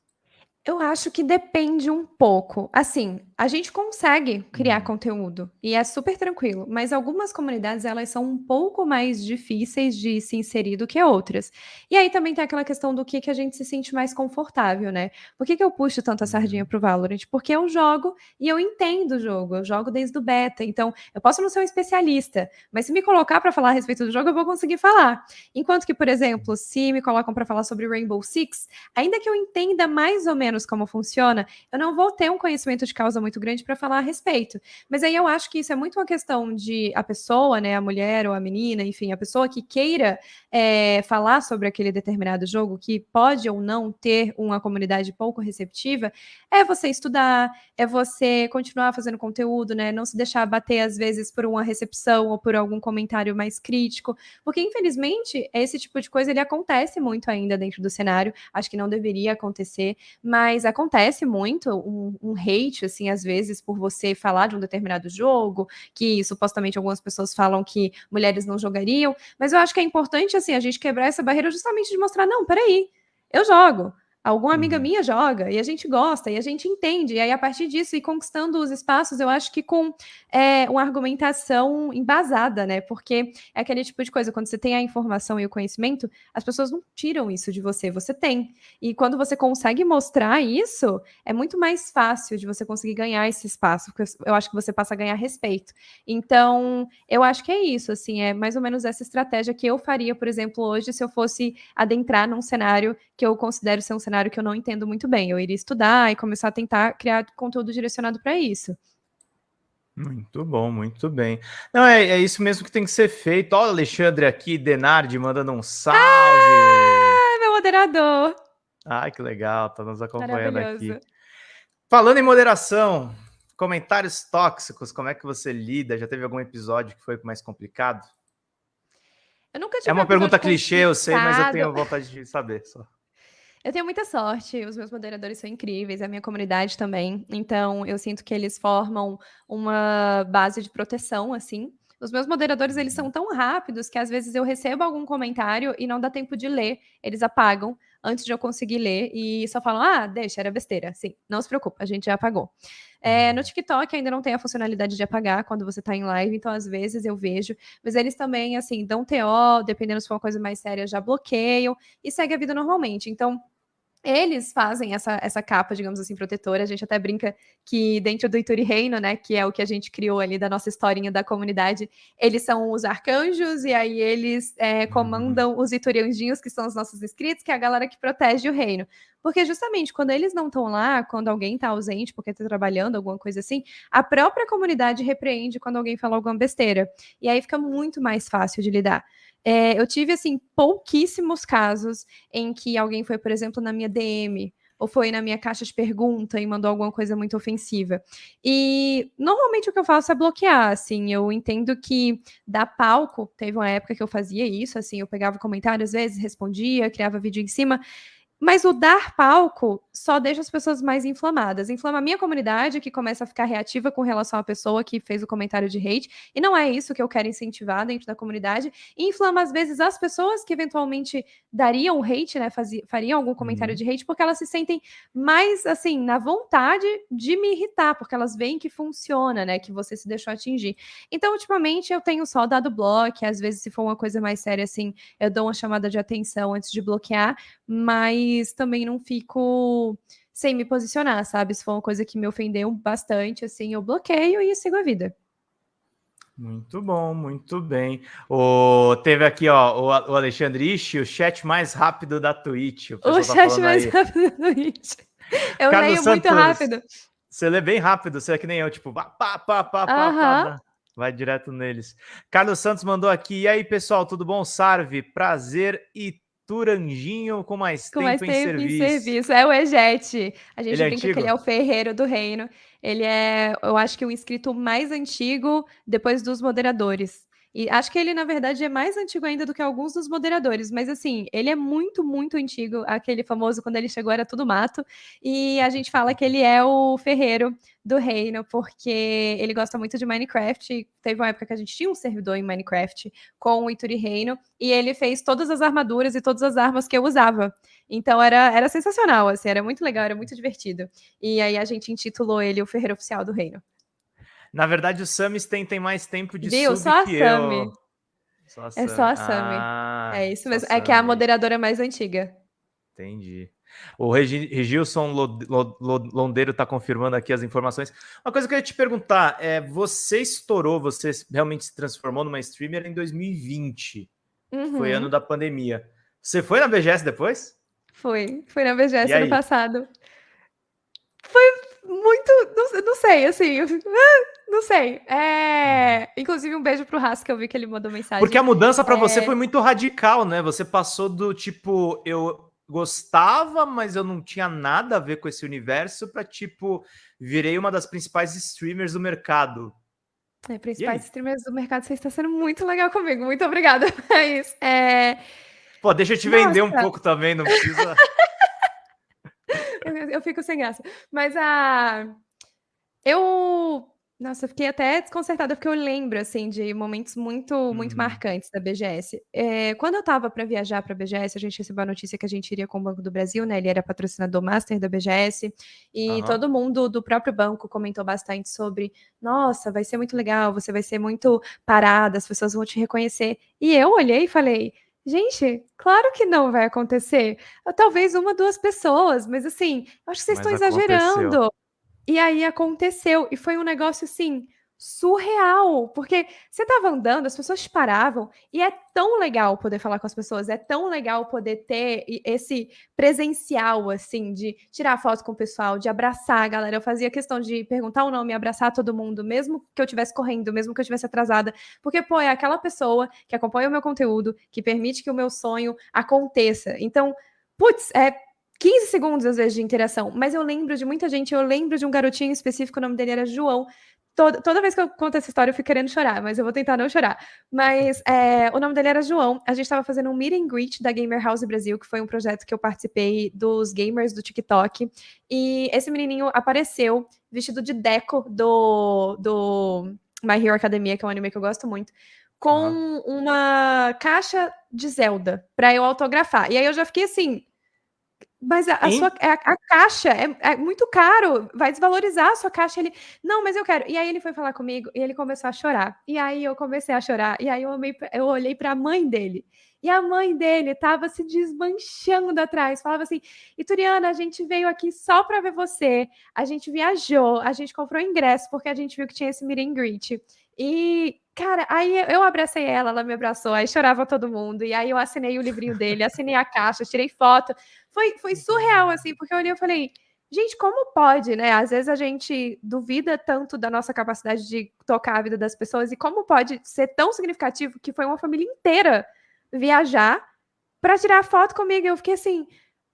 Eu acho que depende um pouco. Assim, a gente consegue criar uhum. conteúdo e é super tranquilo, mas algumas comunidades elas são um pouco mais difíceis de se inserir do que outras. E aí também tem aquela questão do que, que a gente se sente mais confortável, né? Por que, que eu puxo tanto a sardinha uhum. pro Valorant? Porque eu jogo e eu entendo o jogo, eu jogo desde o beta, então eu posso não ser um especialista, mas se me colocar para falar a respeito do jogo, eu vou conseguir falar. Enquanto que, por exemplo, se me colocam para falar sobre Rainbow Six, ainda que eu entenda mais ou menos menos como funciona, eu não vou ter um conhecimento de causa muito grande para falar a respeito. Mas aí eu acho que isso é muito uma questão de a pessoa, né, a mulher ou a menina, enfim, a pessoa que queira é, falar sobre aquele determinado jogo, que pode ou não ter uma comunidade pouco receptiva, é você estudar, é você continuar fazendo conteúdo, né, não se deixar bater às vezes por uma recepção ou por algum comentário mais crítico, porque infelizmente esse tipo de coisa ele acontece muito ainda dentro do cenário, acho que não deveria acontecer, mas mas acontece muito um, um, hate, assim, às vezes, por você falar de um determinado jogo, que supostamente algumas pessoas falam que mulheres não jogariam, mas eu acho que é importante, assim, a gente quebrar essa barreira justamente de mostrar, não, peraí, eu jogo, Alguma amiga uhum. minha joga e a gente gosta e a gente entende. E aí, a partir disso, e conquistando os espaços, eu acho que com é, uma argumentação embasada, né? Porque é aquele tipo de coisa, quando você tem a informação e o conhecimento, as pessoas não tiram isso de você, você tem. E quando você consegue mostrar isso, é muito mais fácil de você conseguir ganhar esse espaço, porque eu acho que você passa a ganhar respeito. Então, eu acho que é isso, assim, é mais ou menos essa estratégia que eu faria, por exemplo, hoje, se eu fosse adentrar num cenário que eu considero ser um cenário que eu não entendo muito bem. Eu iria estudar e começar a tentar criar conteúdo direcionado para isso. Muito bom, muito bem. Não, é, é, isso mesmo que tem que ser feito. Olha o Alexandre aqui, Denardi, mandando um salve. Ah, meu moderador. Ai, que legal, tá nos acompanhando aqui. Falando em moderação, comentários tóxicos, como é que você lida? Já teve algum episódio que foi mais complicado? Eu nunca tive É uma pergunta clichê, eu sei, mas eu tenho vontade de saber só. Eu tenho muita sorte, os meus moderadores são incríveis, a minha comunidade também. Então, eu sinto que eles formam uma base de proteção, assim. Os meus moderadores, eles são tão rápidos que às vezes eu recebo algum comentário e não dá tempo de ler, eles apagam antes de eu conseguir ler e só falam: ah, deixa, era besteira. Sim, não se preocupa, a gente já apagou. É, no TikTok ainda não tem a funcionalidade de apagar quando você tá em live, então às vezes eu vejo, mas eles também, assim, dão TO, dependendo se for uma coisa mais séria, já bloqueiam e segue a vida normalmente. Então, eles fazem essa, essa capa, digamos assim, protetora. A gente até brinca que dentro do Ituri Reino, né, que é o que a gente criou ali da nossa historinha da comunidade, eles são os arcanjos e aí eles é, uhum. comandam os Iturianjinhos, que são os nossos inscritos, que é a galera que protege o reino. Porque justamente quando eles não estão lá, quando alguém está ausente porque está trabalhando, alguma coisa assim, a própria comunidade repreende quando alguém fala alguma besteira. E aí fica muito mais fácil de lidar. É, eu tive, assim, pouquíssimos casos em que alguém foi, por exemplo, na minha DM ou foi na minha caixa de pergunta e mandou alguma coisa muito ofensiva. E normalmente o que eu faço é bloquear, assim, eu entendo que dar palco, teve uma época que eu fazia isso, assim, eu pegava comentários às vezes, respondia, criava vídeo em cima, mas o dar palco só deixa as pessoas mais inflamadas. Inflama a minha comunidade, que começa a ficar reativa com relação à pessoa que fez o comentário de hate. E não é isso que eu quero incentivar dentro da comunidade. E inflama, às vezes, as pessoas que eventualmente dariam hate, né? Fazia, fariam algum comentário uhum. de hate, porque elas se sentem mais, assim, na vontade de me irritar, porque elas veem que funciona, né? Que você se deixou atingir. Então, ultimamente, eu tenho só dado bloco. Às vezes, se for uma coisa mais séria, assim, eu dou uma chamada de atenção antes de bloquear. Mas também não fico sem me posicionar, sabe? Se for uma coisa que me ofendeu bastante, assim, eu bloqueio e sigo a vida. Muito bom, muito bem. O, teve aqui, ó, o, o Alexandre Ishi, o chat mais rápido da Twitch. O, o tá chat mais aí. rápido da Twitch. Eu Carlos leio Santos, muito rápido. Você lê bem rápido, você é que nem eu, tipo, pá, pá, pá, pá, uh -huh. pá, vai direto neles. Carlos Santos mandou aqui, e aí, pessoal, tudo bom? Sarve, prazer e Arthur Anjinho com mais com tempo, mais em, tempo serviço. em serviço. É o Ejet. A gente ele é brinca antigo? que ele é o ferreiro do reino. Ele é, eu acho que o inscrito mais antigo depois dos moderadores. E acho que ele, na verdade, é mais antigo ainda do que alguns dos moderadores, mas assim, ele é muito, muito antigo. Aquele famoso, quando ele chegou, era tudo mato. E a gente fala que ele é o ferreiro do reino, porque ele gosta muito de Minecraft. Teve uma época que a gente tinha um servidor em Minecraft com o Ituri Reino, e ele fez todas as armaduras e todas as armas que eu usava. Então era, era sensacional, assim, era muito legal, era muito divertido. E aí a gente intitulou ele o Ferreiro Oficial do Reino. Na verdade, os Samis tem, tem mais tempo de Viu? sub Só a que Sami. eu. Só a É só a Sami. Sami. Ah, é isso mesmo. É que é a Sami. moderadora mais antiga. Entendi. O Regi- Regilson Lo- Lo- Lo- Londeiro está confirmando aqui as informações. Uma coisa que eu ia te perguntar é: você estourou, você realmente se transformou numa streamer em 2020, Uhum. foi ano da pandemia. Você foi na BGS depois? Foi, foi na BGS E ano aí? passado. Foi muito, não, não sei, assim, ah, não sei. É, inclusive um beijo pro Haas que eu vi que ele mandou mensagem. Porque a mudança para você É. foi muito radical, né? Você passou do tipo, eu gostava, mas eu não tinha nada a ver com esse universo, para tipo, virei uma das principais streamers do mercado. É, principais streamers do mercado, você está sendo muito legal comigo. Muito obrigada. É isso. É, Pô, deixa eu te vender um Nossa. pouco também, não precisa. eu, fico sem graça. Mas a. Eu. Nossa, eu fiquei até desconcertada porque eu lembro, assim, de momentos muito, muito Uhum. marcantes da BGS. É, quando eu tava para viajar para a BGS, a gente recebeu a notícia que a gente iria com o Banco do Brasil, né? Ele era patrocinador master da BGS. E Aham. todo mundo do próprio banco comentou bastante sobre: nossa, vai ser muito legal, você vai ser muito parada, as pessoas vão te reconhecer. E eu olhei e falei. Gente, claro que não vai acontecer. Talvez uma, duas pessoas, mas assim, acho que vocês Mas estão exagerando. aconteceu. E aí aconteceu, e foi um negócio assim surreal, porque você tava andando, as pessoas paravam, e é tão legal poder falar com as pessoas, é tão legal poder ter esse presencial assim de tirar foto com o pessoal, de abraçar a galera. Eu fazia questão de perguntar o nome, abraçar todo mundo, mesmo que eu estivesse correndo, mesmo que eu estivesse atrasada, porque pô, é aquela pessoa que acompanha o meu conteúdo, que permite que o meu sonho aconteça. Então, putz, é 15 segundos, às vezes, de interação. Mas eu lembro de muita gente, eu lembro de um garotinho específico, o nome dele era João. Toda, toda vez que eu conto essa história, eu fico querendo chorar, mas eu vou tentar não chorar. Mas é, o nome dele era João. A gente estava fazendo um meet and greet da Gamer House Brasil, que foi um projeto que eu participei dos gamers do TikTok. E esse menininho apareceu vestido de Deco do, do My Hero Academia, que é um anime que eu gosto muito, com uma caixa de Zelda para eu autografar. E aí eu já fiquei assim. Mas a, a sua a, a caixa é, é muito caro, vai desvalorizar a sua caixa. Ele, não, mas eu quero. E aí ele foi falar comigo e ele começou a chorar. E aí eu comecei a chorar. E aí eu, amei, eu olhei para a mãe dele. E a mãe dele estava se desmanchando atrás. Falava assim: Ituriana, a gente veio aqui só para ver você. A gente viajou, a gente comprou ingresso porque a gente viu que tinha esse meet and greet. E, cara, aí eu abracei ela, ela me abraçou, aí chorava todo mundo. E aí eu assinei o livrinho dele, assinei a caixa, tirei foto. Foi, foi surreal, assim, porque eu olhei e falei, gente, como pode, né? Às vezes a gente duvida tanto da nossa capacidade de tocar a vida das pessoas, e como pode ser tão significativo que foi uma família inteira viajar para tirar foto comigo. Eu fiquei assim,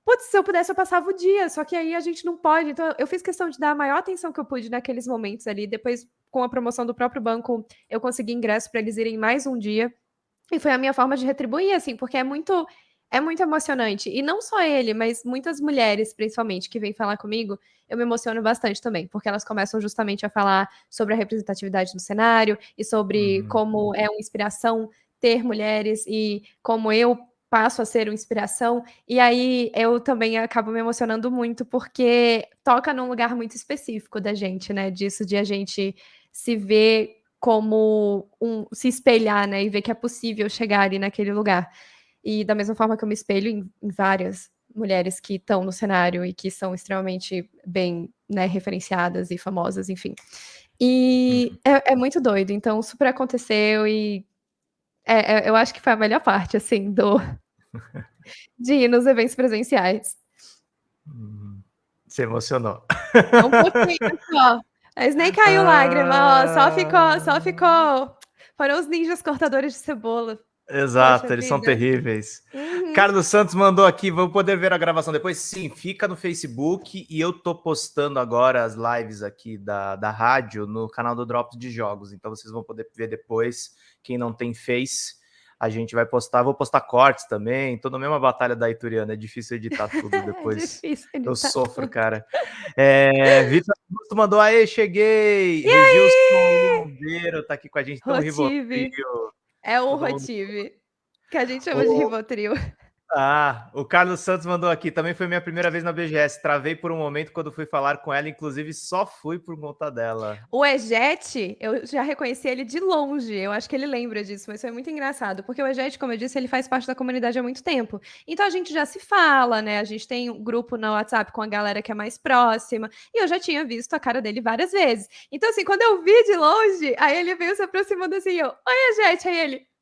putz, se eu pudesse, eu passava o dia, só que aí a gente não pode. Então, eu fiz questão de dar a maior atenção que eu pude naqueles momentos ali. Depois, com a promoção do próprio banco, eu consegui ingresso para eles irem mais um dia. E foi a minha forma de retribuir, assim, porque é muito. É muito emocionante. E não só ele, mas muitas mulheres, principalmente, que vêm falar comigo, eu me emociono bastante também, porque elas começam justamente a falar sobre a representatividade no cenário e sobre Uhum. como é uma inspiração ter mulheres e como eu passo a ser uma inspiração. E aí eu também acabo me emocionando muito, porque toca num lugar muito específico da gente, né? Disso de a gente se ver como um se espelhar, né? E ver que é possível chegar ali naquele lugar. E da mesma forma que eu me espelho em, em várias mulheres que estão no cenário e que são extremamente bem né, referenciadas e famosas, enfim. E é, é muito doido. Então, super aconteceu e é, é, eu acho que foi a melhor parte, assim, do de ir nos eventos presenciais. Uhum. Se emocionou. Um pouquinho só. Mas nem caiu lágrima, ó. Só ficou, só ficou. Foram os ninjas cortadores de cebola. Exato, Poxa eles são vida. terríveis. Uhum. Carlos Santos mandou aqui, vou poder ver a gravação depois? Sim, fica no Facebook e eu tô postando agora as lives aqui da, da rádio no canal do Drops de Jogos, então vocês vão poder ver depois, quem não tem Face, a gente vai postar, vou postar cortes também, tô na mesma batalha da Ituriana, é difícil editar tudo é depois, é editar eu sofro, tudo. cara. É, Vitor Augusto mandou, aê, cheguei! E Regilson Bombeiro tá aqui com a gente, então Rotive. É o Rotive. Que a gente chama o... de Rivotril. Ah, o Carlos Santos mandou aqui. Também foi minha primeira vez na BGS. Travei por um momento quando fui falar com ela, inclusive só fui por conta dela. O Ejet, eu já reconheci ele de longe. Eu acho que ele lembra disso, mas foi muito engraçado. Porque o Ejet, como eu disse, ele faz parte da comunidade há muito tempo. Então a gente já se fala, né? A gente tem um grupo no WhatsApp com a galera que é mais próxima. E eu já tinha visto a cara dele várias vezes. Então, assim, quando eu vi de longe, aí ele veio se aproximando assim, eu, oi, Ejet, aí ele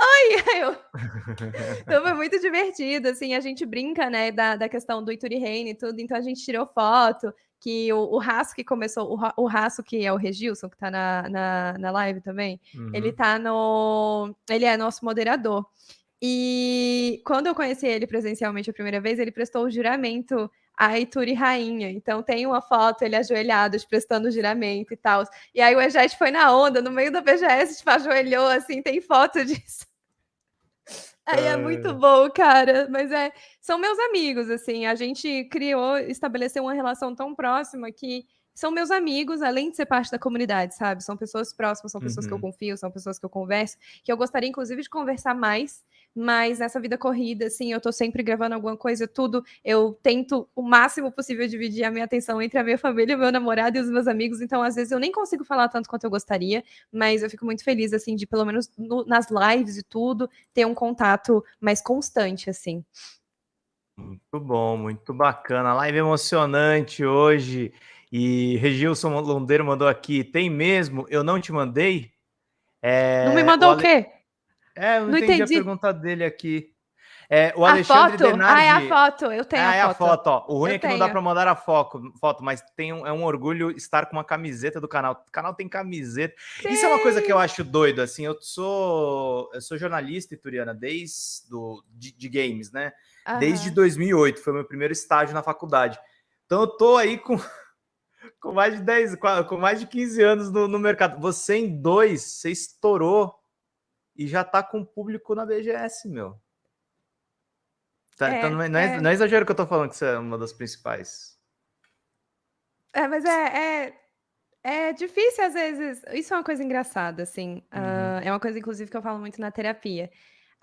Oi! Eu... então foi muito divertido, assim, a gente brinca, né, da, da questão do Ituri Reine e tudo, então a gente tirou foto, que o, o Raço que começou, o, o Raço que é o Regilson, que tá na, na, na live também, uhum. ele tá no... ele é nosso moderador. E quando eu conheci ele presencialmente a primeira vez, ele prestou o juramento a Ituri Rainha. Então tem uma foto, ele ajoelhado, prestando juramento e tal. E aí o Ejet foi na onda, no meio da BGS, tipo, ajoelhou, assim, tem foto disso. Aí é muito bom, cara. Mas é, são meus amigos, assim. A gente criou, estabeleceu uma relação tão próxima que são meus amigos, além de ser parte da comunidade, sabe? São pessoas próximas, são pessoas uhum. que eu uhum. confio, são pessoas que eu converso, que eu gostaria, inclusive, de conversar mais mas nessa vida corrida, assim, eu tô sempre gravando alguma coisa, tudo, eu tento o máximo possível dividir a minha atenção entre a minha família, o meu namorado e os meus amigos, então às vezes eu nem consigo falar tanto quanto eu gostaria, mas eu fico muito feliz, assim, de pelo menos no, nas lives e tudo, ter um contato mais constante, assim. Muito bom, muito bacana, live emocionante hoje, e Regilson Londeiro mandou aqui, tem mesmo, eu não te mandei? É, não me mandou o, Ale... o quê? É, eu não, não entendi, entendi, a pergunta dele aqui. É, o Alexandre a foto? Denardi... Ah, é a foto, eu tenho ah, a é foto. a foto, ó. O ruim eu é que tenho. não dá para mandar a foto, foto mas tem um, é um orgulho estar com uma camiseta do canal. O canal tem camiseta. Sim. Isso é uma coisa que eu acho doido, assim, eu sou eu sou jornalista ituriana desde do, de, de games, né? Aham. Desde 2008, foi meu primeiro estágio na faculdade. Então eu tô aí com com mais de 10, com mais de 15 anos no, no mercado. Você em dois, você estourou e já tá com público na BGS, meu. Tá, é, então não é, não, é, não é exagero que eu tô falando que você é uma das principais. É, mas é, é, é difícil às vezes. Isso é uma coisa engraçada, assim. Uhum. Uh, é uma coisa, inclusive, que eu falo muito na terapia.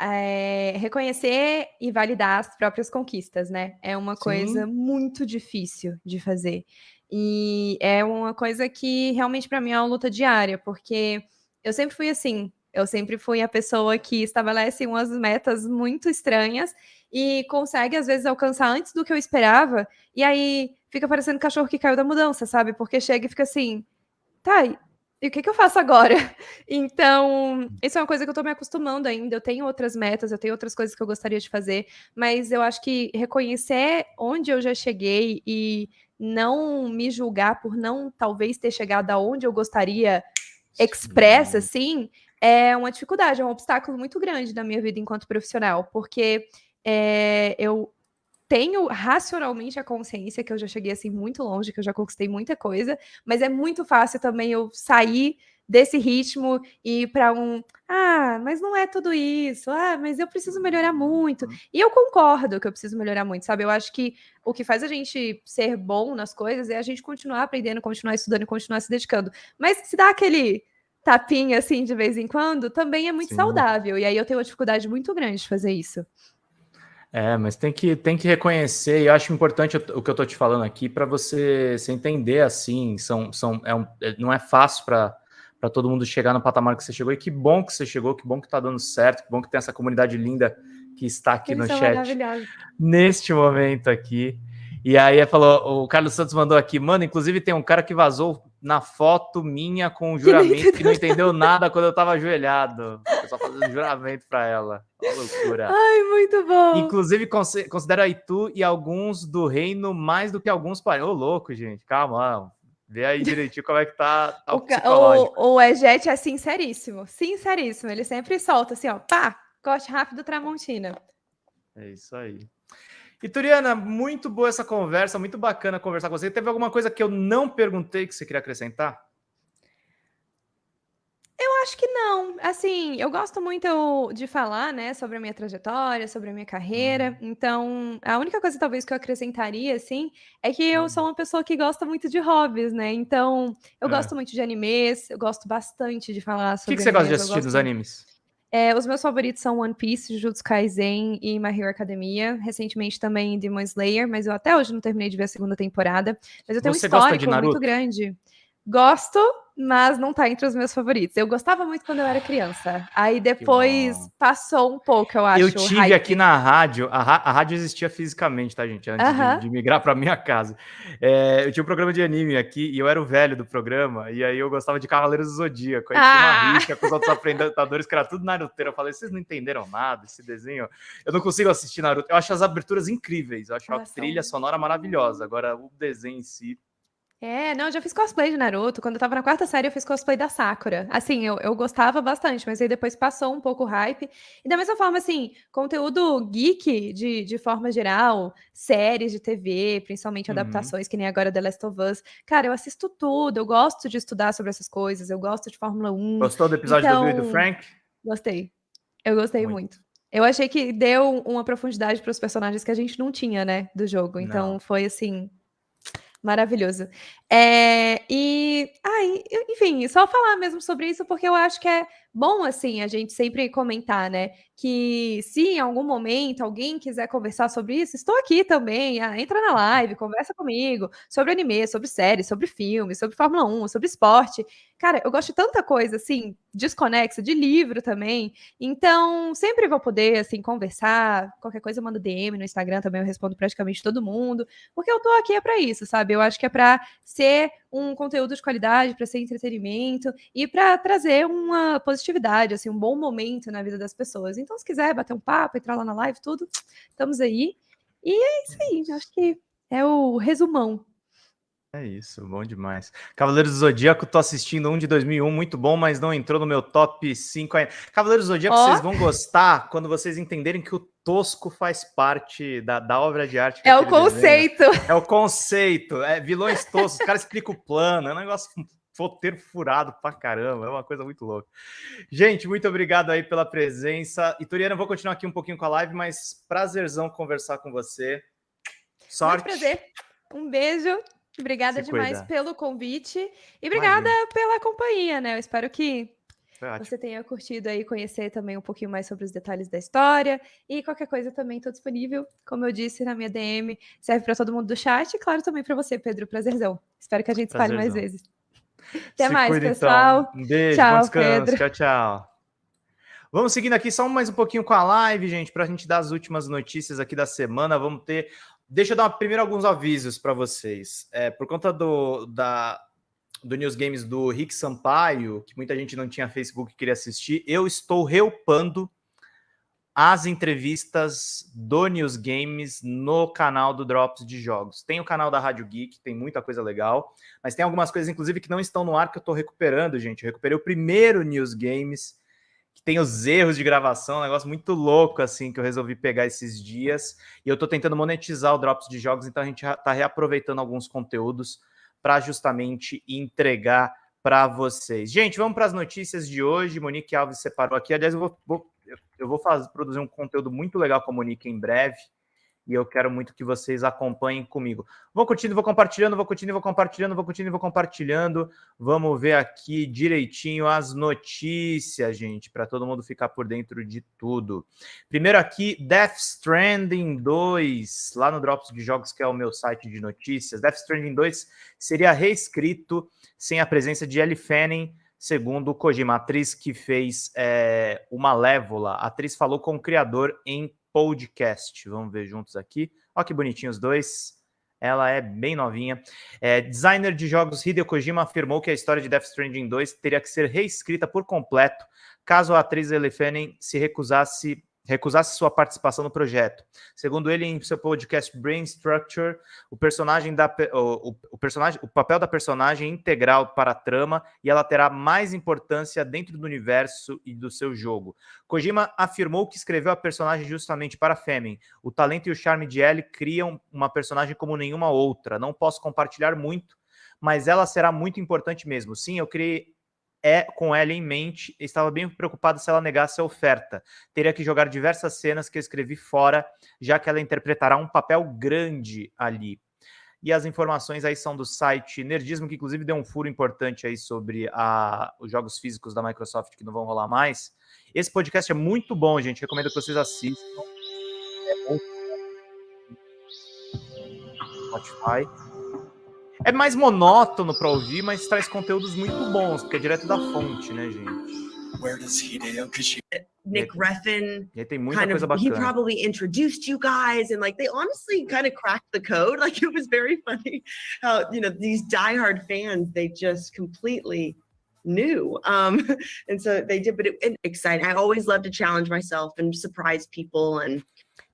É, reconhecer e validar as próprias conquistas, né? É uma Sim. coisa muito difícil de fazer. E é uma coisa que realmente para mim é uma luta diária, porque eu sempre fui assim, eu sempre fui a pessoa que estabelece umas metas muito estranhas e consegue, às vezes, alcançar antes do que eu esperava. E aí fica parecendo cachorro que caiu da mudança, sabe? Porque chega e fica assim, tá, e o que, que eu faço agora? Então, isso é uma coisa que eu tô me acostumando ainda. Eu tenho outras metas, eu tenho outras coisas que eu gostaria de fazer, mas eu acho que reconhecer onde eu já cheguei e não me julgar por não talvez ter chegado aonde eu gostaria expressa, assim, é uma dificuldade, é um obstáculo muito grande na minha vida enquanto profissional, porque é, eu tenho racionalmente a consciência que eu já cheguei assim muito longe, que eu já conquistei muita coisa, mas é muito fácil também eu sair desse ritmo e para um, ah, mas não é tudo isso. Ah, mas eu preciso melhorar muito. Uhum. E eu concordo que eu preciso melhorar muito, sabe? Eu acho que o que faz a gente ser bom nas coisas é a gente continuar aprendendo, continuar estudando e continuar se dedicando. Mas se dá aquele tapinha assim de vez em quando, também é muito Sim. saudável. E aí eu tenho uma dificuldade muito grande de fazer isso. É, mas tem que, tem que reconhecer, e eu acho importante o que eu tô te falando aqui para você se entender assim, são, são, é um, é, não é fácil para todo mundo chegar no patamar que você chegou, e que bom que você chegou, que bom que tá dando certo, que bom que tem essa comunidade linda que está aqui Eles no chat neste momento aqui. E aí falou, o Carlos Santos mandou aqui, mano, inclusive tem um cara que vazou na foto minha com o juramento que não entendeu nada quando eu tava ajoelhado. Eu só fazendo juramento para ela. Uma loucura. Ai, muito bom. Inclusive, considera Itu e alguns do reino mais do que alguns parentes. Ô, louco, gente. Calma, Vê aí direitinho como é que tá, tá o, o, o Ejet é sinceríssimo. Sinceríssimo. Ele sempre solta assim, ó. Pá, corte rápido Tramontina. É isso aí. Ituriana, muito boa essa conversa, muito bacana conversar com você. Teve alguma coisa que eu não perguntei que você queria acrescentar? Eu acho que não. Assim, eu gosto muito de falar, né, sobre a minha trajetória, sobre a minha carreira. Uhum. Então, a única coisa talvez que eu acrescentaria, assim, é que eu sou uhum. uma pessoa que gosta muito de hobbies, né? Então, eu é. gosto muito de animes, eu gosto bastante de falar sobre. O que, que você gosta de assistir dos animes? É, os meus favoritos são One Piece, Jujutsu Kaisen e My Hero Academia. Recentemente também Demon Slayer, mas eu até hoje não terminei de ver a segunda temporada. Mas eu tenho Você um histórico muito grande. Gosto, mas não tá entre os meus favoritos. Eu gostava muito quando eu era criança. Aí depois passou um pouco, eu acho. Eu tive aqui na rádio, a, a, rádio existia fisicamente, tá, gente? Antes uh -huh. de, de, migrar pra minha casa. É, eu tinha um programa de anime aqui e eu era o velho do programa, e aí eu gostava de Cavaleiros do Zodíaco. Aí ah. tinha uma ah! rixa com os outros apresentadores que era tudo Naruteiro. Eu falei, vocês não entenderam nada esse desenho? Eu não consigo assistir Naruto. Eu acho as aberturas incríveis, eu acho a trilha sonora maravilhosa. Agora, o desenho em si é, não, eu já fiz cosplay de Naruto. Quando eu tava na quarta série, eu fiz cosplay da Sakura. Assim, eu, eu gostava bastante, mas aí depois passou um pouco o hype. E da mesma forma, assim, conteúdo geek de, de forma geral, séries de TV, principalmente uhum. adaptações, que nem agora The Last of Us. Cara, eu assisto tudo, eu gosto de estudar sobre essas coisas, eu gosto de Fórmula 1. Gostou do episódio do Bill e do então, Frank? Gostei. Eu gostei muito. muito. Eu achei que deu uma profundidade para os personagens que a gente não tinha, né, do jogo. Então não. foi assim, Maravilhoso. É, e, ai, enfim, só falar mesmo sobre isso, porque eu acho que é bom, assim, a gente sempre comentar, né? Que se em algum momento alguém quiser conversar sobre isso, estou aqui também. Ah, entra na live, conversa comigo sobre anime, sobre séries, sobre filmes, sobre Fórmula 1, sobre esporte. Cara, eu gosto de tanta coisa, assim, desconexa, de livro também. Então, sempre vou poder, assim, conversar. Qualquer coisa eu mando DM no Instagram também, eu respondo praticamente todo mundo. Porque eu tô aqui é para isso, sabe? Eu acho que é para ser um conteúdo de qualidade, para ser entretenimento e para trazer uma positividade, assim, um bom momento na vida das pessoas. Então, se quiser bater um papo, entrar lá na live, tudo, estamos aí. E é isso aí, acho que é o resumão é isso, bom demais. Cavaleiros do Zodíaco, tô assistindo um de 2001, muito bom, mas não entrou no meu top 5 ainda. Cavaleiros do Zodíaco, oh. vocês vão gostar quando vocês entenderem que o tosco faz parte da, da obra de arte. É o conceito. É o conceito. É vilões toscos, os caras explicam o plano, é um negócio roteiro furado pra caramba, é uma coisa muito louca. Gente, muito obrigado aí pela presença. Ituriana, eu vou continuar aqui um pouquinho com a live, mas prazerzão conversar com você. Sorte. Muito prazer. Um beijo. Obrigada Se demais cuida. pelo convite e obrigada Imagina. pela companhia, né? Eu espero que você tenha curtido aí conhecer também um pouquinho mais sobre os detalhes da história e qualquer coisa também estou disponível, como eu disse na minha DM, serve para todo mundo do chat e claro também para você, Pedro, prazerzão. Espero que a gente espalhe mais vezes. Até Se mais, cuida, pessoal. Então. Um beijo, tchau, descanso. Pedro. Tchau, tchau. Vamos seguindo aqui só mais um pouquinho com a live, gente, para a gente dar as últimas notícias aqui da semana. Vamos ter Deixa eu dar primeiro alguns avisos para vocês. É, por conta do, da, do News Games do Rick Sampaio, que muita gente não tinha Facebook e queria assistir, eu estou reupando as entrevistas do News Games no canal do Drops de Jogos. Tem o canal da Rádio Geek, tem muita coisa legal, mas tem algumas coisas, inclusive, que não estão no ar que eu estou recuperando, gente. Eu recuperei o primeiro News Games que tem os erros de gravação, um negócio muito louco, assim, que eu resolvi pegar esses dias. E eu tô tentando monetizar o Drops de jogos, então a gente tá reaproveitando alguns conteúdos para justamente entregar para vocês. Gente, vamos para as notícias de hoje. Monique Alves separou aqui. Aliás, eu vou, vou eu vou fazer, produzir um conteúdo muito legal com a Monique em breve e eu quero muito que vocês acompanhem comigo. Vou curtindo, vou compartilhando, vou curtindo, vou compartilhando, vou curtindo, vou compartilhando. Vamos ver aqui direitinho as notícias, gente, para todo mundo ficar por dentro de tudo. Primeiro aqui, Death Stranding 2, lá no Drops de Jogos, que é o meu site de notícias. Death Stranding 2 seria reescrito sem a presença de Ellie Fanning, segundo Kojima, atriz que fez é, o Malévola. A atriz falou com o criador em podcast. Vamos ver juntos aqui. Olha que bonitinhos os dois. Ela é bem novinha. É, designer de jogos Hideo Kojima afirmou que a história de Death Stranding 2 teria que ser reescrita por completo caso a atriz Ellie Fanning se recusasse recusasse sua participação no projeto. Segundo ele, em seu podcast Brain Structure, o personagem da o, o, personagem, o papel da personagem é integral para a trama e ela terá mais importância dentro do universo e do seu jogo. Kojima afirmou que escreveu a personagem justamente para Femin. O talento e o charme de Ellie criam uma personagem como nenhuma outra. Não posso compartilhar muito, mas ela será muito importante mesmo. Sim, eu criei é com ela em mente, estava bem preocupado se ela negasse a oferta. Teria que jogar diversas cenas que eu escrevi fora, já que ela interpretará um papel grande ali. E as informações aí são do site Nerdismo, que inclusive deu um furo importante aí sobre a, os jogos físicos da Microsoft que não vão rolar mais. Esse podcast é muito bom, gente. Recomendo que vocês assistam. É bom. Spotify. É mais monótono para ouvir, mas traz conteúdos muito bons, porque é direto da fonte, né, gente? Where does Hideo Kojima Nick Refn e tem muita kind coisa of, bacana. He probably introduced you guys and like they honestly kind of cracked the code. Like it was very funny how you know these diehard fans they just completely knew um and so they did but it, it exciting i always love to challenge myself and surprise people and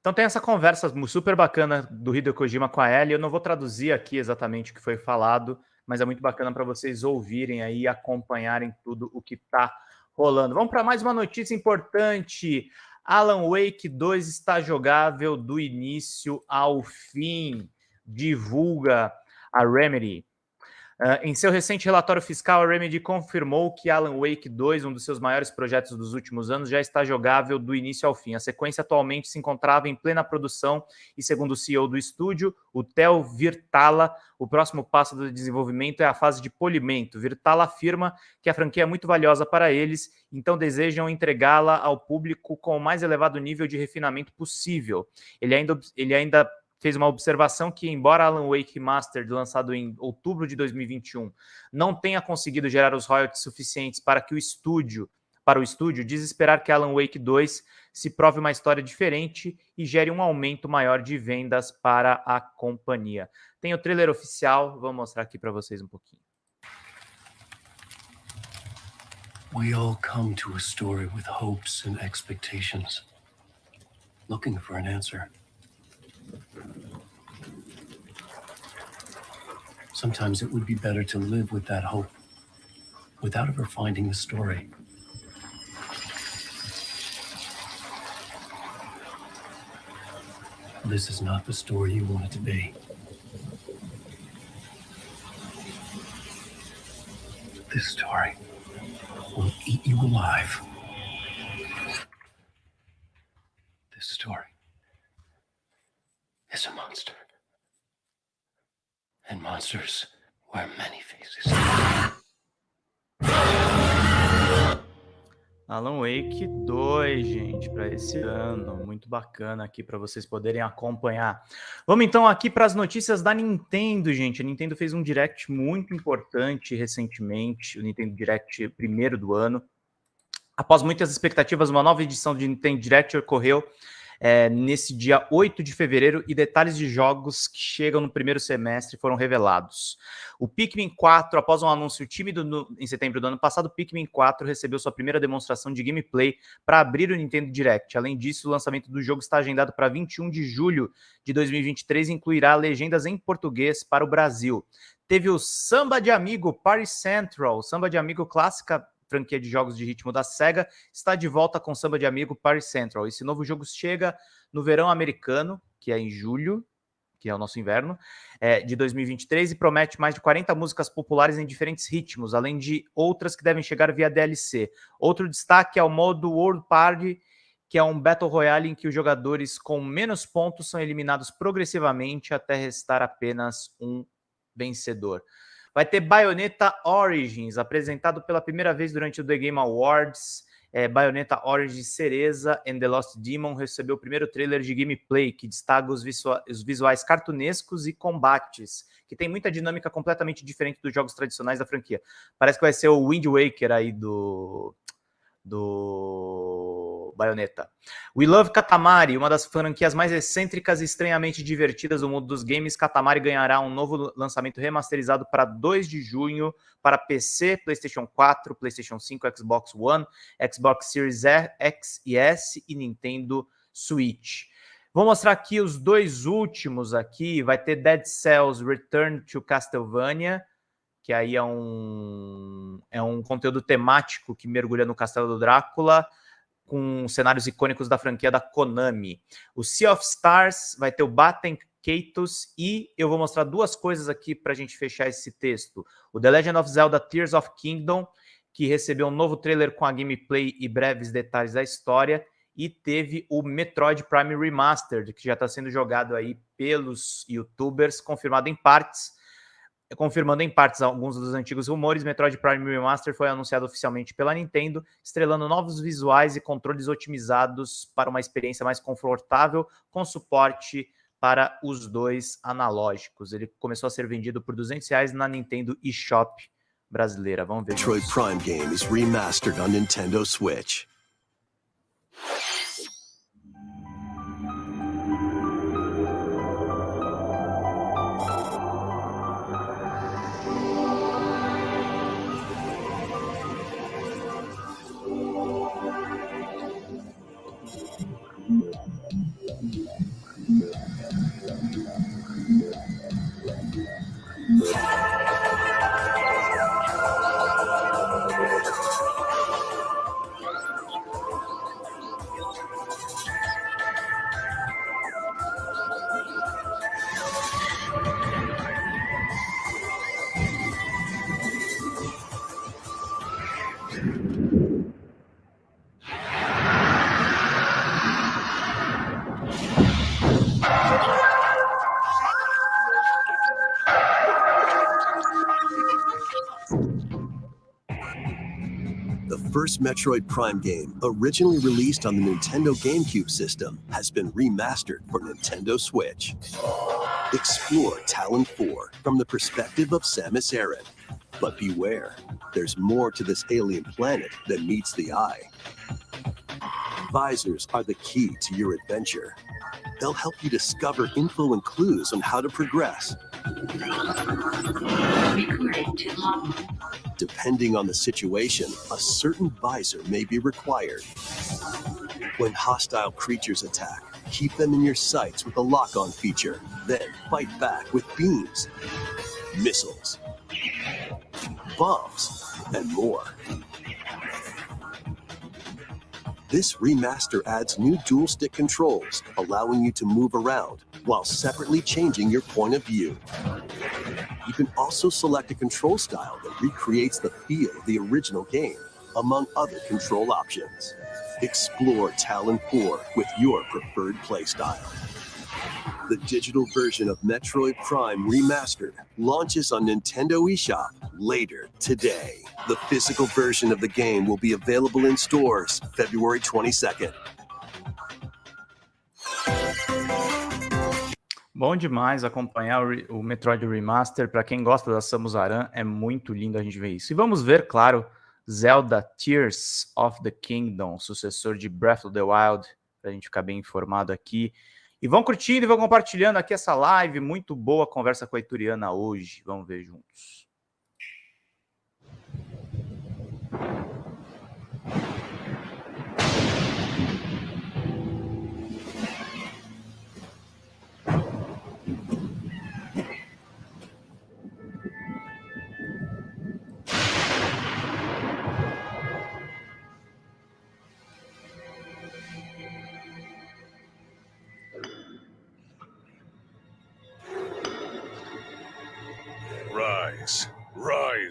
Então tem essa conversa super bacana do Hideo Kojima com a Ellie. Eu não vou traduzir aqui exatamente o que foi falado, mas é muito bacana para vocês ouvirem aí e acompanharem tudo o que está rolando. Vamos para mais uma notícia importante. Alan Wake 2 está jogável do início ao fim. Divulga a Remedy. Uh, em seu recente relatório fiscal, a Remedy confirmou que Alan Wake 2, um dos seus maiores projetos dos últimos anos, já está jogável do início ao fim. A sequência atualmente se encontrava em plena produção e, segundo o CEO do estúdio, o Theo Virtala, o próximo passo do desenvolvimento é a fase de polimento. Virtala afirma que a franquia é muito valiosa para eles, então desejam entregá-la ao público com o mais elevado nível de refinamento possível. Ele ainda, ele ainda fez uma observação que, embora Alan Wake Mastered, lançado em outubro de 2021, não tenha conseguido gerar os royalties suficientes para que o estúdio, para o estúdio, diz esperar que Alan Wake 2 se prove uma história diferente e gere um aumento maior de vendas para a companhia. Tem o trailer oficial, vou mostrar aqui para vocês um pouquinho. We all come to a story with hopes and expectations, looking for an answer. Sometimes it would be better to live with that hope without ever finding the story. This is not the story you want it to be. This story will eat you alive. This story is a monster. And monsters wear many faces. Alan Wake 2, gente, para esse ano. Muito bacana aqui para vocês poderem acompanhar. Vamos então aqui para as notícias da Nintendo, gente. A Nintendo fez um direct muito importante recentemente, o Nintendo Direct primeiro do ano. Após muitas expectativas, uma nova edição de Nintendo Direct ocorreu é, nesse dia 8 de fevereiro e detalhes de jogos que chegam no primeiro semestre foram revelados. O Pikmin 4, após um anúncio tímido no, em setembro do ano passado, o Pikmin 4 recebeu sua primeira demonstração de gameplay para abrir o Nintendo Direct. Além disso, o lançamento do jogo está agendado para 21 de julho de 2023 e incluirá legendas em português para o Brasil. Teve o Samba de Amigo Party Central, Samba de Amigo clássica franquia de jogos de ritmo da SEGA, está de volta com Samba de Amigo Party Central. Esse novo jogo chega no verão americano, que é em julho, que é o nosso inverno, é, de 2023, e promete mais de 40 músicas populares em diferentes ritmos, além de outras que devem chegar via DLC. Outro destaque é o modo World Party, que é um Battle Royale em que os jogadores com menos pontos são eliminados progressivamente até restar apenas um vencedor. Vai ter Bayonetta Origins, apresentado pela primeira vez durante o The Game Awards. É, Bayonetta Origins Cereza and the Lost Demon recebeu o primeiro trailer de gameplay, que destaca os, os visuais cartunescos e combates, que tem muita dinâmica completamente diferente dos jogos tradicionais da franquia. Parece que vai ser o Wind Waker aí do... do Bayonetta. We Love Katamari, uma das franquias mais excêntricas e estranhamente divertidas do mundo dos games. Katamari ganhará um novo lançamento remasterizado para 2 de junho para PC, PlayStation 4, PlayStation 5, Xbox One, Xbox Series X e S e Nintendo Switch. Vou mostrar aqui os dois últimos aqui. Vai ter Dead Cells Return to Castlevania, que aí é um, é um conteúdo temático que mergulha no Castelo do Drácula, com cenários icônicos da franquia da Konami. O Sea of Stars vai ter o Batten Kaitos e eu vou mostrar duas coisas aqui para a gente fechar esse texto. O The Legend of Zelda Tears of Kingdom, que recebeu um novo trailer com a gameplay e breves detalhes da história, e teve o Metroid Prime Remastered, que já está sendo jogado aí pelos youtubers, confirmado em partes. Confirmando em partes alguns dos antigos rumores, Metroid Prime Remastered foi anunciado oficialmente pela Nintendo, estrelando novos visuais e controles otimizados para uma experiência mais confortável, com suporte para os dois analógicos. Ele começou a ser vendido por 200 reais na Nintendo eShop brasileira. Vamos ver. Metroid Prime game is remastered on Nintendo Switch. Metroid Prime game, originally released on the Nintendo GameCube system, has been remastered for Nintendo Switch. Explore Talon 4 from the perspective of Samus Aran. But beware, there's more to this alien planet than meets the eye. Visors are the key to your adventure. They'll help you discover info and clues on how to progress. Depending on the situation, a certain visor may be required. When hostile creatures attack, keep them in your sights with a lock-on feature. Then fight back with beams, missiles, bombs, and more. This remaster adds new dual stick controls, allowing you to move around while separately changing your point of view. You can also select a control style that recreates the feel of the original game, among other control options. Explore Talon 4 with your preferred playstyle. The digital version of Metroid Prime Remastered launches on Nintendo eShop later today. The physical version of the game will be available in stores February 22nd. Bom demais acompanhar o, Metroid Remaster. Para quem gosta da Samus Aran, é muito lindo a gente ver isso. E vamos ver, claro, Zelda Tears of the Kingdom, sucessor de Breath of the Wild, para a gente ficar bem informado aqui. E vão curtindo e vão compartilhando aqui essa live. Muito boa conversa com a Ituriana hoje. Vamos ver juntos.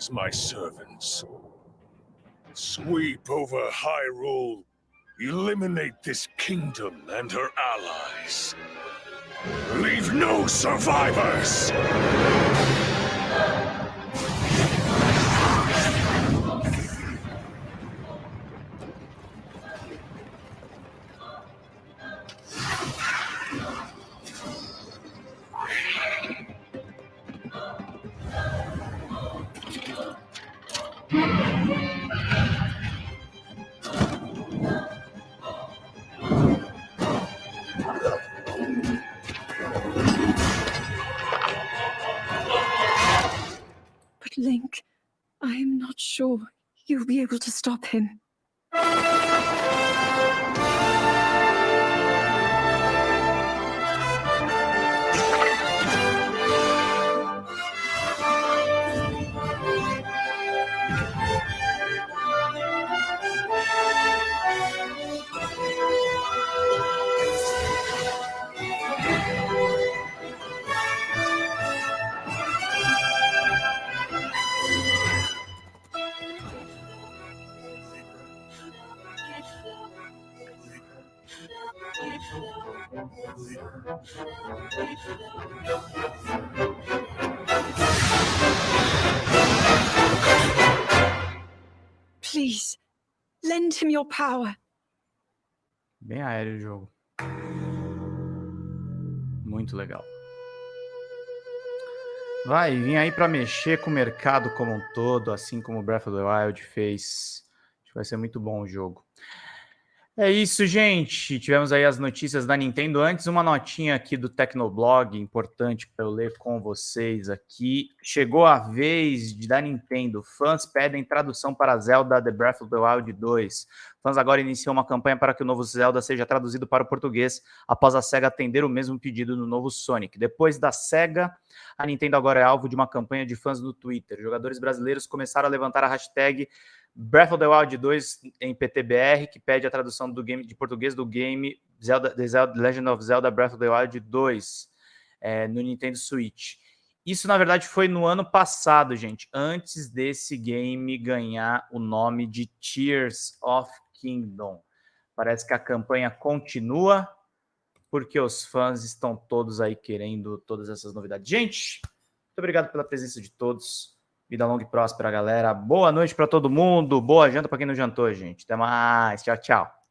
Rise, my servants. Sweep over Hyrule. Eliminate this kingdom and her allies. Leave no survivors! Sure you'll be able to stop him. Please, lend him your power. Bem aéreo o jogo. Muito legal. Vai vir aí para mexer com o mercado como um todo, assim como Breath of the Wild fez. Acho que vai ser muito bom o jogo. É isso, gente. Tivemos aí as notícias da Nintendo. Antes, uma notinha aqui do Tecnoblog, importante para eu ler com vocês aqui. Chegou a vez da Nintendo. Fãs pedem tradução para Zelda The Breath of the Wild 2. Fãs agora iniciam uma campanha para que o novo Zelda seja traduzido para o português, após a SEGA atender o mesmo pedido no novo Sonic. Depois da SEGA, a Nintendo agora é alvo de uma campanha de fãs no Twitter. Jogadores brasileiros começaram a levantar a hashtag Breath of the Wild 2 em PTBR, que pede a tradução do game de português do game Zelda, The Zelda, Legend of Zelda Breath of the Wild 2 é, no Nintendo Switch. Isso, na verdade, foi no ano passado, gente, antes desse game ganhar o nome de Tears of Kingdom. Parece que a campanha continua, porque os fãs estão todos aí querendo todas essas novidades. Gente, muito obrigado pela presença de todos. Vida longa e próspera, galera. Boa noite para todo mundo. Boa janta para quem não jantou, gente. Até mais. Tchau, tchau.